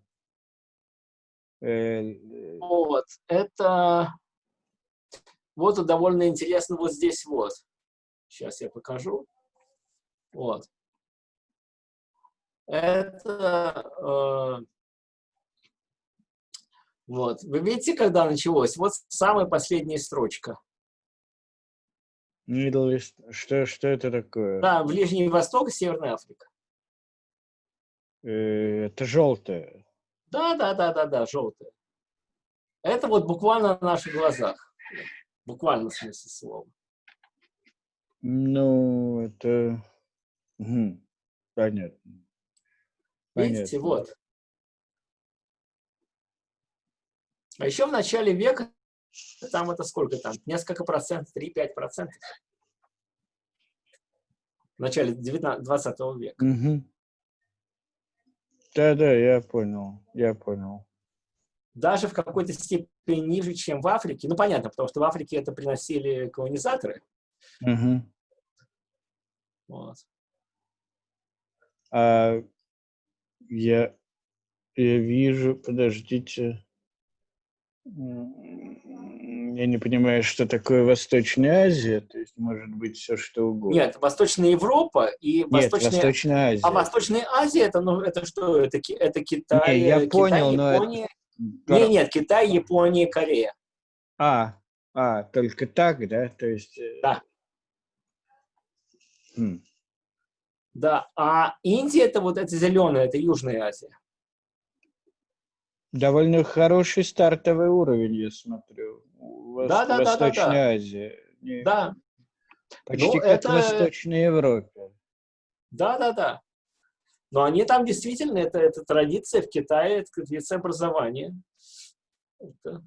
Э, вот, это вот довольно интересно вот здесь вот. Сейчас я покажу. Вот. Это э, вот. Вы видите, когда началось? Вот самая последняя строчка. Middle East. Что, что это такое? Да, Ближний Восток и Северная Африка. Э, это желтое. Да, да, да, да, да, желтое. Это вот буквально на наших глазах. Буквально в смысле слова. Ну, это... Угу. Понятно. Видите, Понятно. вот. А еще в начале века, там это сколько там, несколько процентов, 3-5 процентов. В начале 19, 20 века. Угу. Да-да, я понял, я понял. Даже в какой-то степени ниже, чем в Африке. Ну, понятно, потому что в Африке это приносили колонизаторы. Угу. Вот. А я, я вижу, подождите, я не понимаю, что такое Восточная Азия, то есть может быть все что угодно. Нет, Восточная Европа и Нет, Восточная... Восточная Азия. А Восточная Азия это ну это что? Это это Китай, не, я Китай, понял, Япония. Но это... Нет, нет, Китай, Япония, Корея. А, а, только так, да? То есть. Э, да. Хм. Да, а Индия это вот это зеленая, это Южная Азия. Довольно хороший стартовый уровень, я смотрю. Вос... Да, да, Восточная да, да, да. Азия. Не... Да. Почти ну, как это... в Восточной Европе. Да, да, да. Но они там действительно, это, это традиция в Китае, это традиция образования. Это...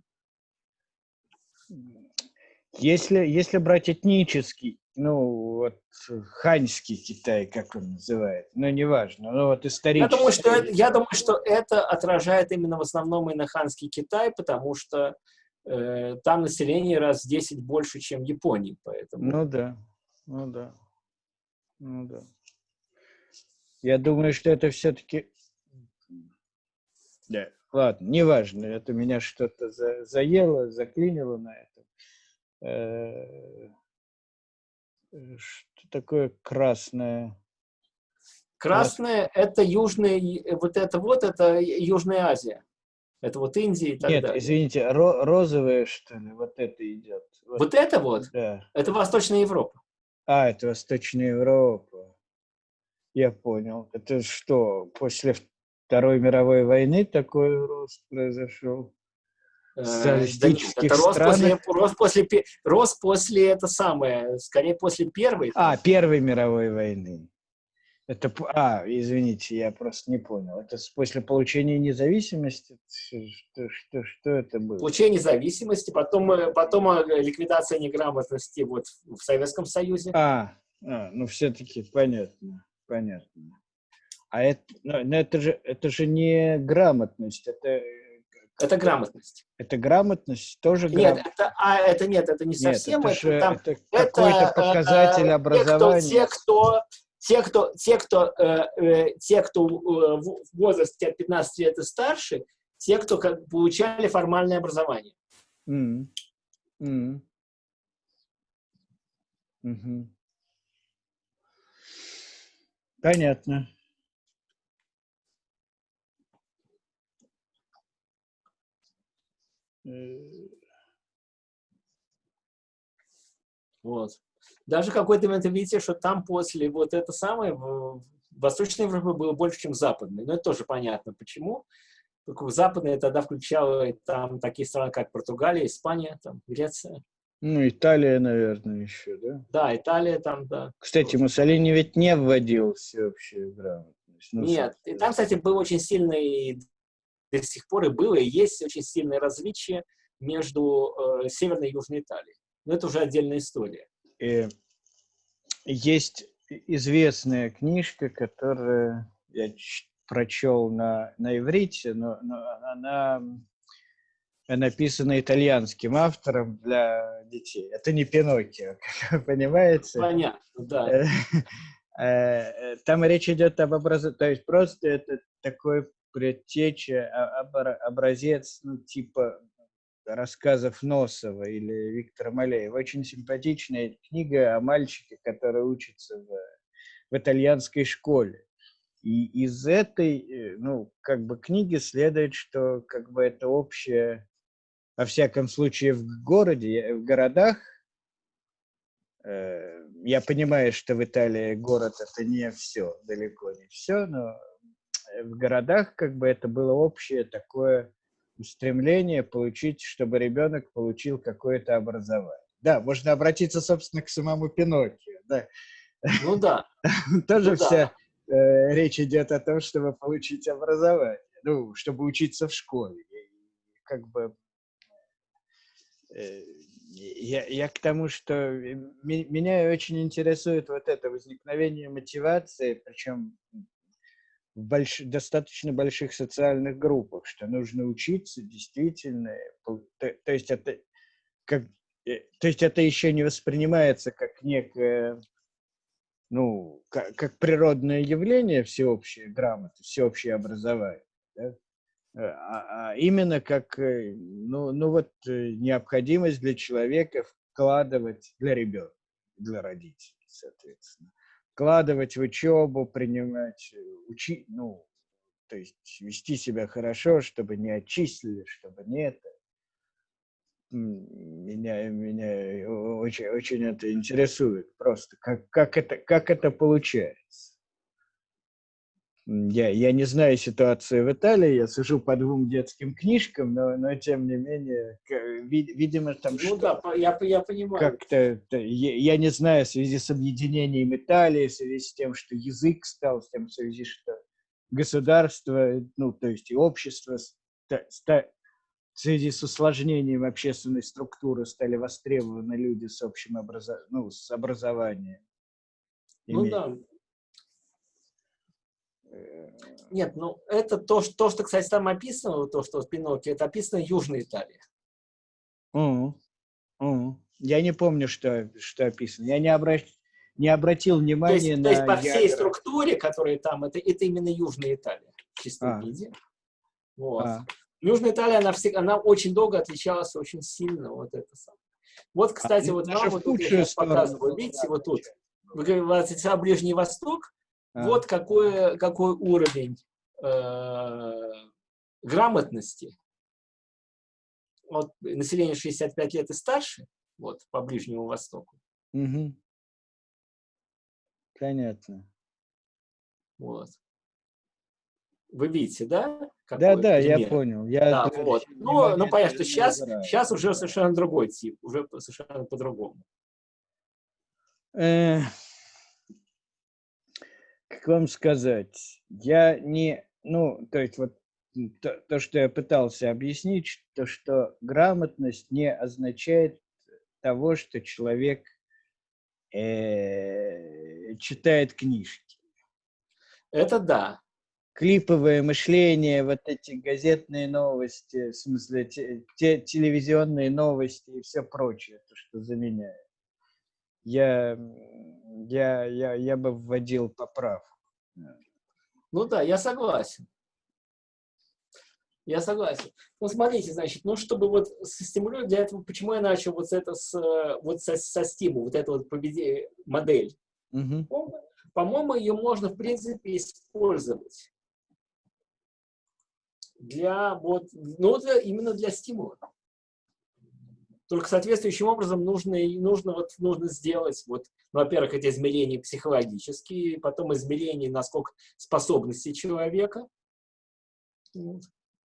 Если, если брать этнический ну, вот ханьский Китай, как он называет, но ну, неважно, ну вот исторически. Я думаю, что это, я думаю, что это отражает именно в основном именно ханский Китай, потому что э, там население раз в 10 больше, чем в Японии, поэтому. Ну да, ну да, ну да. Я думаю, что это все-таки... Да, ладно, неважно, это меня что-то за, заело, заклинило на этом. Э Э, что такое красное? Красное – это южная, вот это вот, это Южная Азия. Это вот Индия и так Нет, далее. извините, ро розовое, что ли, вот это идет? Вот, вот это вот? Да. Это Восточная Европа. А, это Восточная Европа. Я понял. Это что, после Второй мировой войны такой рост произошел? Социалистических это рост После, рост, после, рост после, это самое, скорее после Первой. А, Первой мировой войны. Это, а, извините, я просто не понял. Это после получения независимости? Что, что, что это было? Получение независимости, потом, э, потом э, ликвидация неграмотности вот в Советском Союзе. А, а ну все-таки понятно, понятно. А это, ну, это, же, это же не грамотность, это это грамотность. Это грамотность тоже грамотность? Нет, это, а, это нет, это не совсем. Нет, это, это, там, это какой-то показатель э, образования. Те, кто, те, кто, те, кто, э, э, те, кто э, в возрасте от 15 лет и старше, те, кто как, получали формальное образование. Mm. Mm. Mm Понятно. Вот. Даже какой-то момент видите, что там после вот это самое, Восточной Европе было больше, чем Западной. Но это тоже понятно, почему. Западная тогда включала там такие страны, как Португалия, Испания, там, Греция. Ну, Италия, наверное, еще, да? Да, Италия там, да. Кстати, Муссолини ведь не вводил всеобщую грамотность. Ну, Нет, и там, кстати, был очень сильный до сих пор и было, и есть очень сильное различие между э, Северной и Южной Италией. Но это уже отдельная история. И есть известная книжка, которую я прочел на, на иврите, но, но она написана итальянским автором для детей. Это не Пиноккио, (laughs) понимаете. Понятно, да. Э, э, там речь идет об образовании, то есть просто это такой предтеча, образец, ну, типа рассказов Носова или Виктора Малеева. Очень симпатичная книга о мальчике, который учится в, в итальянской школе. И из этой, э, ну, как бы книги следует, что как бы это общее, во всяком случае в городе, в городах, э, я понимаю, что в Италии город это не все, далеко не все, но в городах как бы это было общее такое стремление получить, чтобы ребенок получил какое-то образование. Да, можно обратиться, собственно, к самому Пиноккио. Да. Ну да. (laughs) Тоже ну, вся, э, речь идет о том, чтобы получить образование, ну, чтобы учиться в школе. Как бы э, я, я к тому, что меня очень интересует вот это возникновение мотивации, причем больш... достаточно больших социальных группах, что нужно учиться действительно. То, то есть это как, э, то есть это еще не воспринимается как некое, ну, как, как природное явление всеобщее грамота, всеобщее образование. Да? Э, а, а именно как, э, ну, ну вот необходимость для человека вкладывать для ребенка, для родителей, соответственно вкладывать в учебу, принимать, э, учить, ну, то есть вести себя хорошо, чтобы не отчислили, чтобы не это. Меня, меня очень, очень это интересует просто, как, как, это, как это получается. Я, я не знаю ситуацию в Италии, я сижу по двум детским книжкам, но, но тем не менее, видимо, там Ну да, я, я понимаю. Как-то, я, я не знаю, в связи с объединением Италии, в связи с тем, что язык стал, с тем, в связи, что государство, ну, то есть и общество, ста, в связи с усложнением общественной структуры стали востребованы люди с общим образованием, ну, с образованием. Ну да, нет, ну это то, что, то, что, кстати, там описано, то, что в Пиноккио, это описано Южной Италии. Mm -hmm. Я не помню, что, что описано. Я не, обращ... не обратил внимания то есть, на... То есть по всей структуре, которая там, это, это именно Южная Италия в чистом а. виде. Вот. А. Южная Италия, она, всегда, она очень долго отличалась, очень сильно. Вот это самое. Вот, кстати, а, вот вам вот тут я показываю. Видите, вот тут. Вы говорите, Ближний Восток, а. Вот какой, какой уровень э, грамотности. Вот население 65 лет и старше, вот по Ближнему Востоку. Угу. Понятно. Вот. Вы видите, да? Да, да, пример? я понял. Я да, вот. Ну, ну, понятно, что сейчас, сейчас уже совершенно другой тип, уже совершенно по-другому. Э, как вам сказать, я не, ну, то есть вот то, то, что я пытался объяснить, то, что грамотность не означает того, что человек э, читает книжки. Это да. Клиповое мышление, вот эти газетные новости, в смысле те, те, телевизионные новости и все прочее, то, что заменяет. Я я, я, я бы вводил поправку. Ну да, я согласен. Я согласен. Ну, смотрите, значит, ну, чтобы вот стимулировать для этого, почему я начал вот это с, вот со, со стиму, вот эту вот победе, модель. Угу. По-моему, ее можно, в принципе, использовать для вот, ну, для, именно для стимула. Только соответствующим образом нужно, нужно, вот, нужно сделать, вот, ну, во-первых, эти измерения психологические, потом измерения, насколько способности человека. Вот.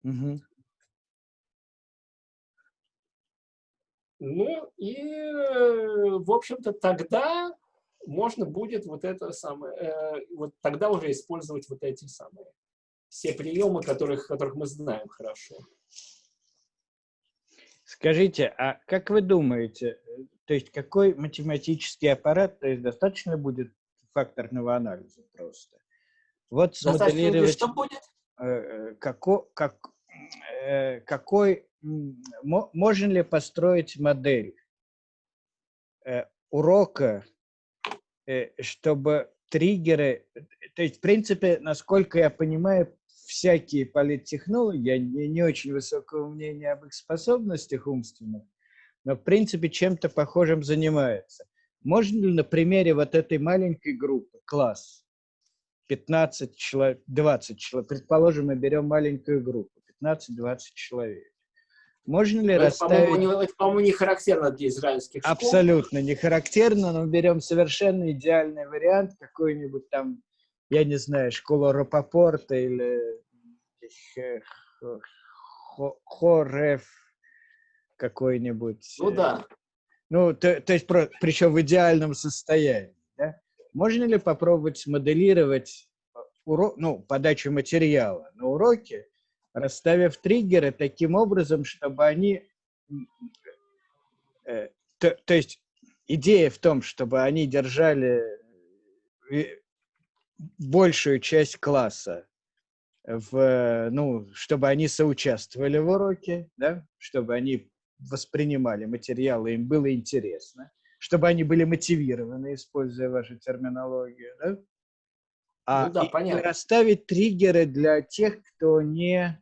Угу. Ну и, в общем-то, тогда можно будет вот это самое, э, вот тогда уже использовать вот эти самые, все приемы, которых, которых мы знаем хорошо. Скажите, а как вы думаете, то есть какой математический аппарат, то есть достаточно будет факторного анализа просто? Вот смоделировать... Что будет? Э, э, како, как, э, какой, можно ли построить модель урока, чтобы триггеры, то есть, в принципе, насколько я понимаю, всякие политтехнологи, я не, не очень высокого мнения об их способностях умственных, но в принципе чем-то похожим занимаются. Можно ли на примере вот этой маленькой группы, класс, 15 человек, 20 человек, предположим, мы берем маленькую группу, 15-20 человек, можно ли это, расставить... По-моему, это, по-моему, не характерно для израильских школ. Абсолютно не характерно, но берем совершенно идеальный вариант, какой-нибудь там я не знаю, школа Рапопорта или Хореф какой-нибудь. Ну да. Ну, то, то есть, про, причем в идеальном состоянии. Да? Можно ли попробовать смоделировать урок, ну, подачу материала на уроке, расставив триггеры таким образом, чтобы они... Э, то, то есть идея в том, чтобы они держали э, большую часть класса в, ну, чтобы они соучаствовали в уроке, да, чтобы они воспринимали материалы, им было интересно, чтобы они были мотивированы, используя вашу терминологию, да? А ну, да, понятно. расставить триггеры для тех, кто не,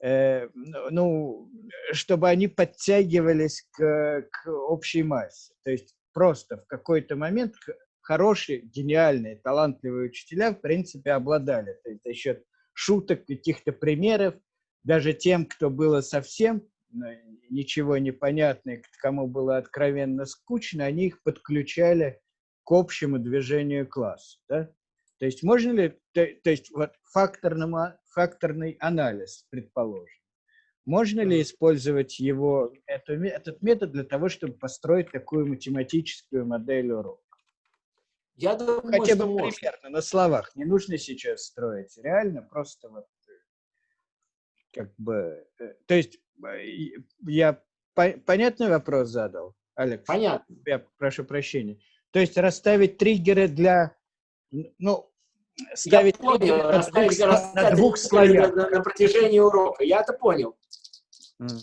э, ну, чтобы они подтягивались к, к общей массе. То есть просто в какой-то момент хорошие, гениальные, талантливые учителя, в принципе, обладали. То есть за счет шуток, каких-то примеров, даже тем, кто было совсем ничего не понятно, кому было откровенно скучно, они их подключали к общему движению класса. Да? То есть можно ли, то, то есть вот факторный анализ, предположим, можно ли использовать его, эту, этот метод для того, чтобы построить такую математическую модель урока? Я думаю, Хотя бы что примерно, можно. на словах. Не нужно сейчас строить. Реально просто вот э, как бы... Э, то есть э, я по, понятный вопрос задал, Алекс? Понятно. Я прошу прощения. То есть расставить триггеры для... Ну, ставить я понял, на, двух, на двух слоях. На, на протяжении урока. Я это понял. Mm.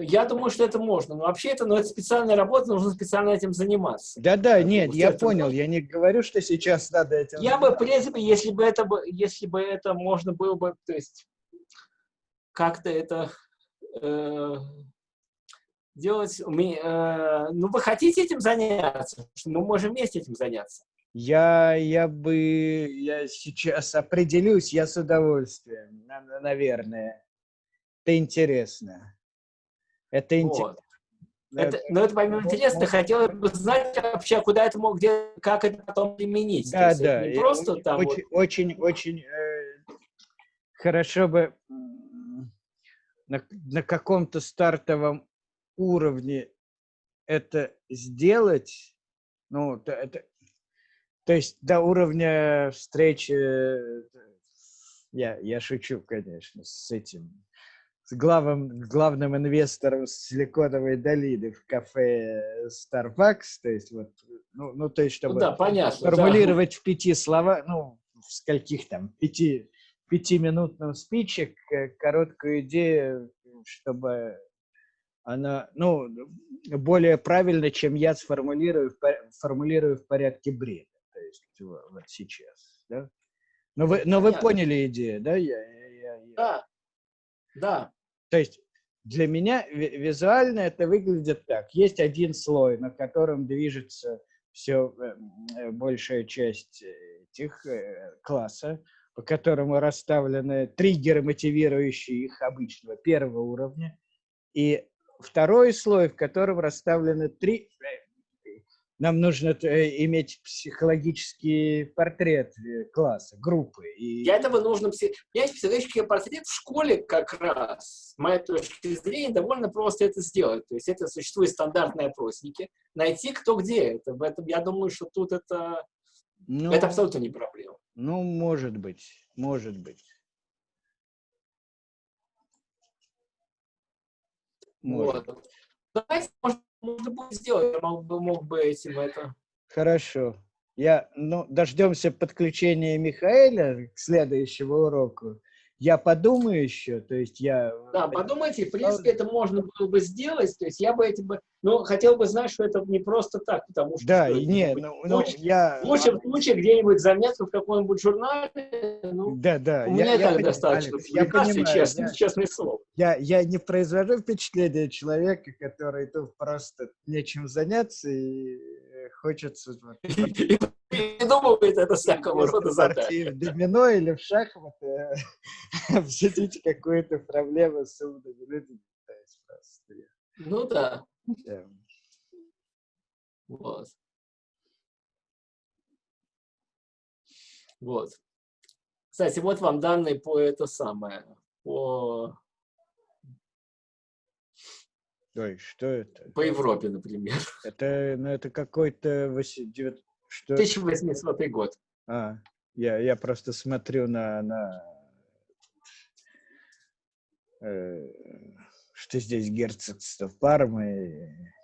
Я думаю, что это можно. Но вообще это, ну, это специальная работа, нужно специально этим заниматься. Да-да, нет, я понял. Можно. Я не говорю, что сейчас надо этим Я заниматься. бы, в принципе, если бы это, если бы это можно было бы, то есть, как-то это э, делать... Мы, э, ну, вы хотите этим заняться? Мы можем вместе этим заняться. Я, я бы, я сейчас определюсь, я с удовольствием, наверное. Это интересно. Это интересно. Вот. Это, но это помимо интересно, хотелось бы знать вообще, куда это мог, где, как это потом применить. Да, да. Не просто очень, там очень, вот... очень, очень э, хорошо бы на, на каком-то стартовом уровне это сделать. Ну, это, то есть до уровня встречи, э, я, я шучу, конечно, с этим с главным, главным инвестором Силиконовой долины в кафе Starbucks, то есть вот, ну, ну то есть чтобы ну, да, понятно, формулировать да. в пяти словах, ну, в скольких там, пяти, пятиминутном спиче короткую идею, чтобы она, ну, более правильно, чем я сформулирую, формулирую в порядке бреда, то есть вот сейчас, да? Но вы, но вы поняли идею, да? Я, я, я... Да, да. То есть для меня визуально это выглядит так. Есть один слой, на котором движется все э, э, большая часть этих э, класса, по которому расставлены триггеры, мотивирующие их обычного первого уровня. И второй слой, в котором расставлены три, нам нужно э, иметь психологический портрет э, класса, группы. И... Для этого нужно иметь психологический портрет в школе как раз. С моей точки зрения, довольно просто это сделать. То есть это существуют стандартные опросники. Найти кто где. Это, в этом, я думаю, что тут это, ну, это абсолютно не проблема. Ну, может быть, может быть. Может. Вот. Давайте, может, можно будет сделать, я мог бы, мог бы этим это... Хорошо. Я, ну, дождемся подключения Михаэля к следующему уроку. Я подумаю еще, то есть я... Да, подумайте, в принципе, это можно было бы сделать, то есть я бы этим бы... Ну, хотел бы знать, что это не просто так, потому что... Да, и не, ну, ну, я... В лучшем случае где-нибудь заметка в каком-нибудь журнале, ну, да, да, у меня я, так я, достаточно, Алекс, я понимаю, честно, я, честное слово. Я, я не произвожу впечатление человека, который тут просто нечем заняться и хочется... (laughs) Придумывает это всякого рода задачи. В домино или в шахматы (laughs) обсудить какую-то проблему с умными людьми. Ну да. Вот. Вот. Кстати, вот вам данные по это самое, по Ой, что это? По Европе, например. (laughs) Это, ну, это какой-то... Что? 1800 год. А, Я, я просто смотрю на, на э, что здесь герцогство Пармы,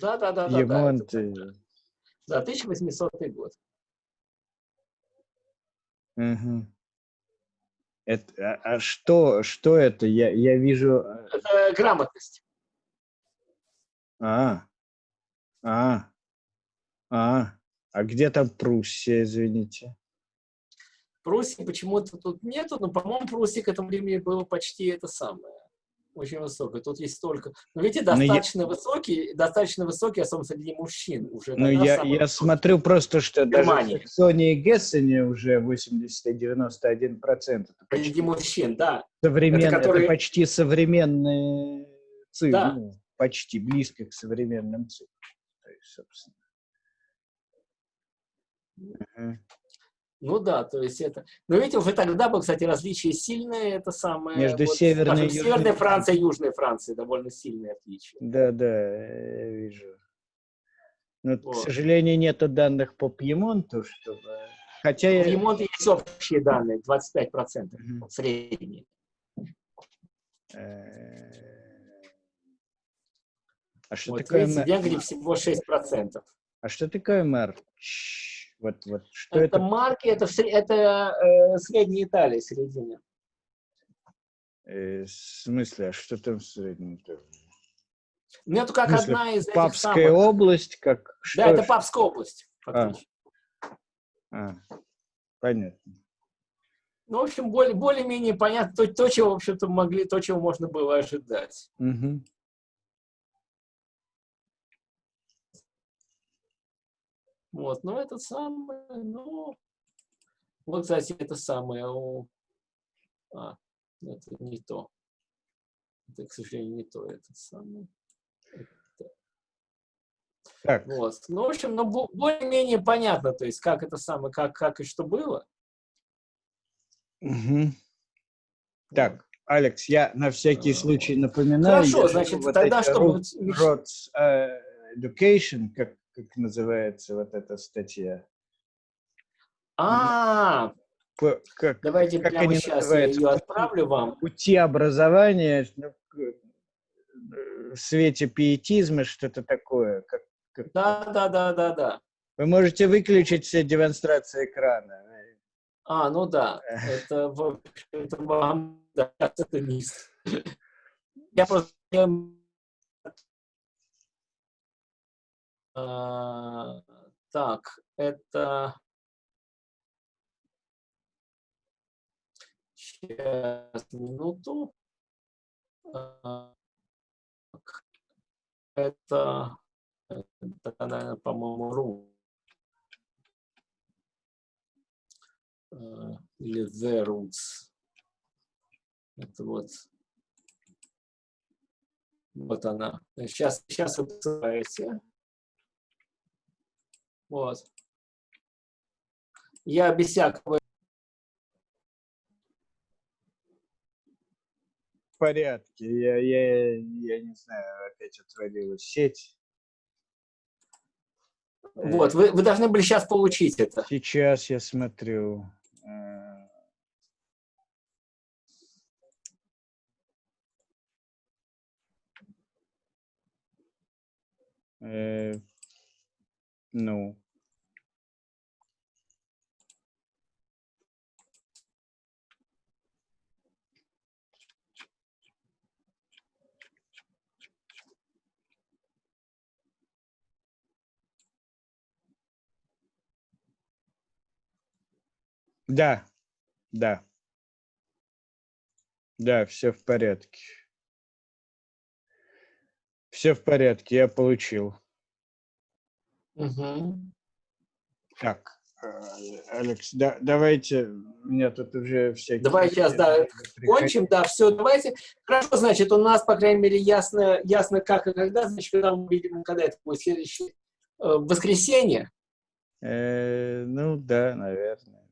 Да, да, да, да. Емонт. Да, это- да, 1800 год. Мгм. Это, а, а что, что это? Я, я вижу... э, Это грамотность. А, а, а, а где там Пруссия, извините? Пруссии почему-то тут нету, но, по-моему, Пруссии к этому времени было почти это самое. Очень высокое. Тут есть столько... Но видите, Но я- достаточно высокий, достаточно высокий, особенно среди мужчин. Уже Ну, я, самый я смотрю просто, что даже в Германии. Саксонии и Гессене уже 80-91 процент. Это почти Среди мужчин, да. современ- это, которые- почти современные цифры. Да. ну, почти близко к современным цифрам. То есть, собственно. Мгм. Ну да, то есть это... Но видите, уже тогда было, кстати, различие сильное, это самое... Между Северной скажем, и Южной Северной Францией и Южной Францией довольно сильное отличие. Да, да, я вижу. Но, к Вот. сожалению, нету данных по Пьемонту, чтобы... Хотя я... В ремонте есть общие данные, 25% Мгм. средние. Э, А что Вот такое видите, в Венгрии всего 6%. А что такое марч? Вот, вот, что это, это? марки, это, в это э, средняя Италия, середина. Э, в смысле, а что там в среднем? Ну, это как смысле, одна из этих Папская самых... область, как что? Да, это ж- Папская область, фактически. А, понятно. Ну, в общем, более, более-менее понятно то, то, чего, в общем-то, могли, то, чего можно было ожидать. Мгм. Вот, но это самое, ну... Вот, кстати, это самое у... А, это не то. Это, к сожалению, не то, это самое. Так, Вот. Ну, в общем, ну, бо- более-менее понятно, то есть, как это самое, как, как и что было. мгм. так, Алекс, я на всякий случай напоминаю. Хорошо, значит, вот тогда эти что Ro- будет? Миш- Roads, э, Education, как, как называется вот эта статья? А, По- как, давайте как прямо сейчас я называются? ее отправлю вам. пути образования ну, э, в свете пиетизма, что-то такое. Как, как- Да, да, да, да, да. Вы можете выключить все демонстрации экрана. А, ну да, это, в общем-то, вам, да, это с- Я просто... А, так, это... Сейчас, минуту. А, Это, это, наверное, по-моему, ру. э, или the roots. Это вот. Вот она. Сейчас, сейчас вы посылаете. Вот. Я без всякого... В порядке. Я, я, я не знаю, опять отвалилась сеть. Вот, вы, вы должны были сейчас получить это. Сейчас я смотрю. Э, э, Ну, да, да. Да, все в порядке. Все в порядке, я получил. Мгм. Так, э, Алекс, да, давайте, меня тут уже всякие... Давай сейчас, да, приходят. Кончим, да, все, давайте. Хорошо, значит, у нас, по крайней мере, ясно, ясно как и когда, значит, когда мы увидим, когда это будет следующее э, воскресенье, Э, ну да, наверное.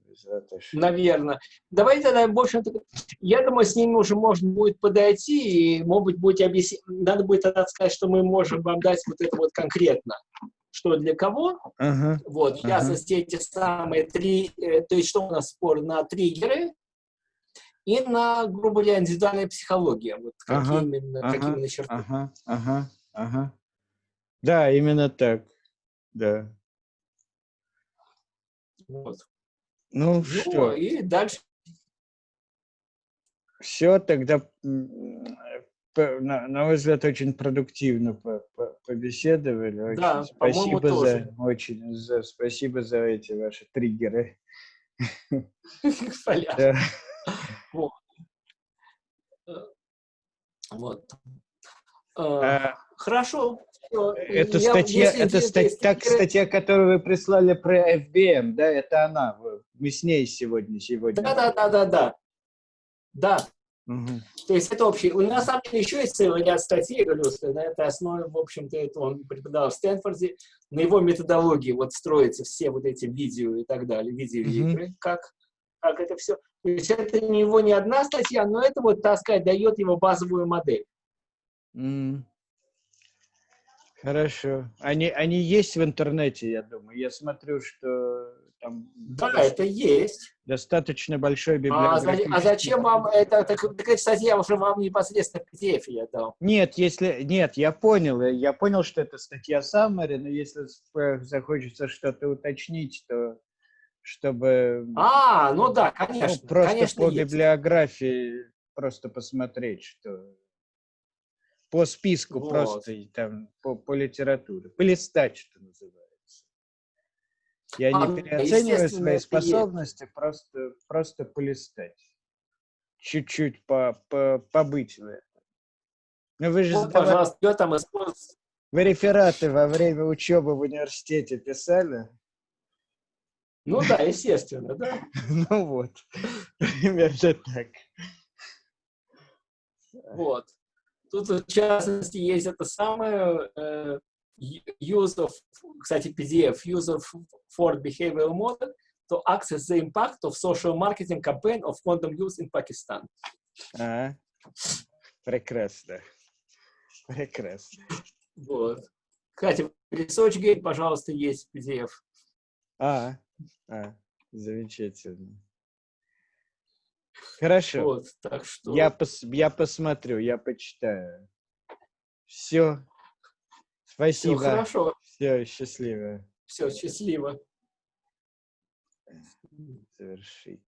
наверное. Давайте тогда, в общем-то, я думаю, с ними уже можно будет подойти, и, может быть, будете объяснить, надо будет тогда сказать, что мы можем вам дать вот это вот конкретно, что для кого. Ага. Вот, в Ага. частности, эти самые три, э, то есть что у нас спор на триггеры и на, грубо говоря, индивидуальная психология. Вот какие Ага, именно, ага, какие именно черты. Ага, ага, ага. Да, именно так. Да. Вот. Ну Ну, что, и дальше все тогда, на, на мой взгляд, очень продуктивно побеседовали. Очень Да, спасибо за, тоже. очень, за, спасибо за эти ваши триггеры. Вот. Э. Э, А, Хорошо. Это статья, это интересно, ста- есть так, триггеры- статья, которую вы прислали про FBM, да, это она. Мы с ней сегодня, сегодня. Да, да, да, да, да. Да, То есть это общий. У нас на самом деле еще есть целый ряд статей, говорю, на этой основе, в общем-то, это он преподавал в Стэнфорде, на его методологии вот строятся все вот эти видео и так далее, видеоигры, как, как это все. То есть это не его не одна статья, но это вот, так сказать, дает его базовую модель. М. Хорошо. Они, они есть в интернете, я думаю. Я смотрю, что там Да, это есть. достаточно большой А, библиографический... а зачем вам это? Так, так эта статья уже вам непосредственно в PDF я дал. Нет, если... Нет, я понял. э, Я понял, что это статья Summary, но если с- захочется что-то уточнить, то чтобы А, ну да, ну, конечно. просто конечно, по есть. библиографии просто посмотреть, что по списку Вот. просто там по, по литературе, полистать, что называется. Я А, не переоцениваю свои это есть. способности, просто просто полистать, чуть-чуть по, по, побыть в этом. Ну вы же Вот, пожалуйста, кто там использует. вы рефераты во время учебы в университете писали? Ну да, естественно, да. (laughs) Ну вот, (laughs) примерно так. Вот. Тут, в частности, есть это самое э, use of, кстати, PDF, use of Ford Behavioral Model to access the impact of social marketing campaign of condom use in Pakistan. А, прекрасно. Прекрасно. Вот. Кстати, в ResearchGate, пожалуйста, есть PDF. А, а, замечательно. Хорошо. Вот, так что... Я, пос, я посмотрю, я почитаю. Все. Все Спасибо. хорошо. Все, счастливо. Все, счастливо. Завершить.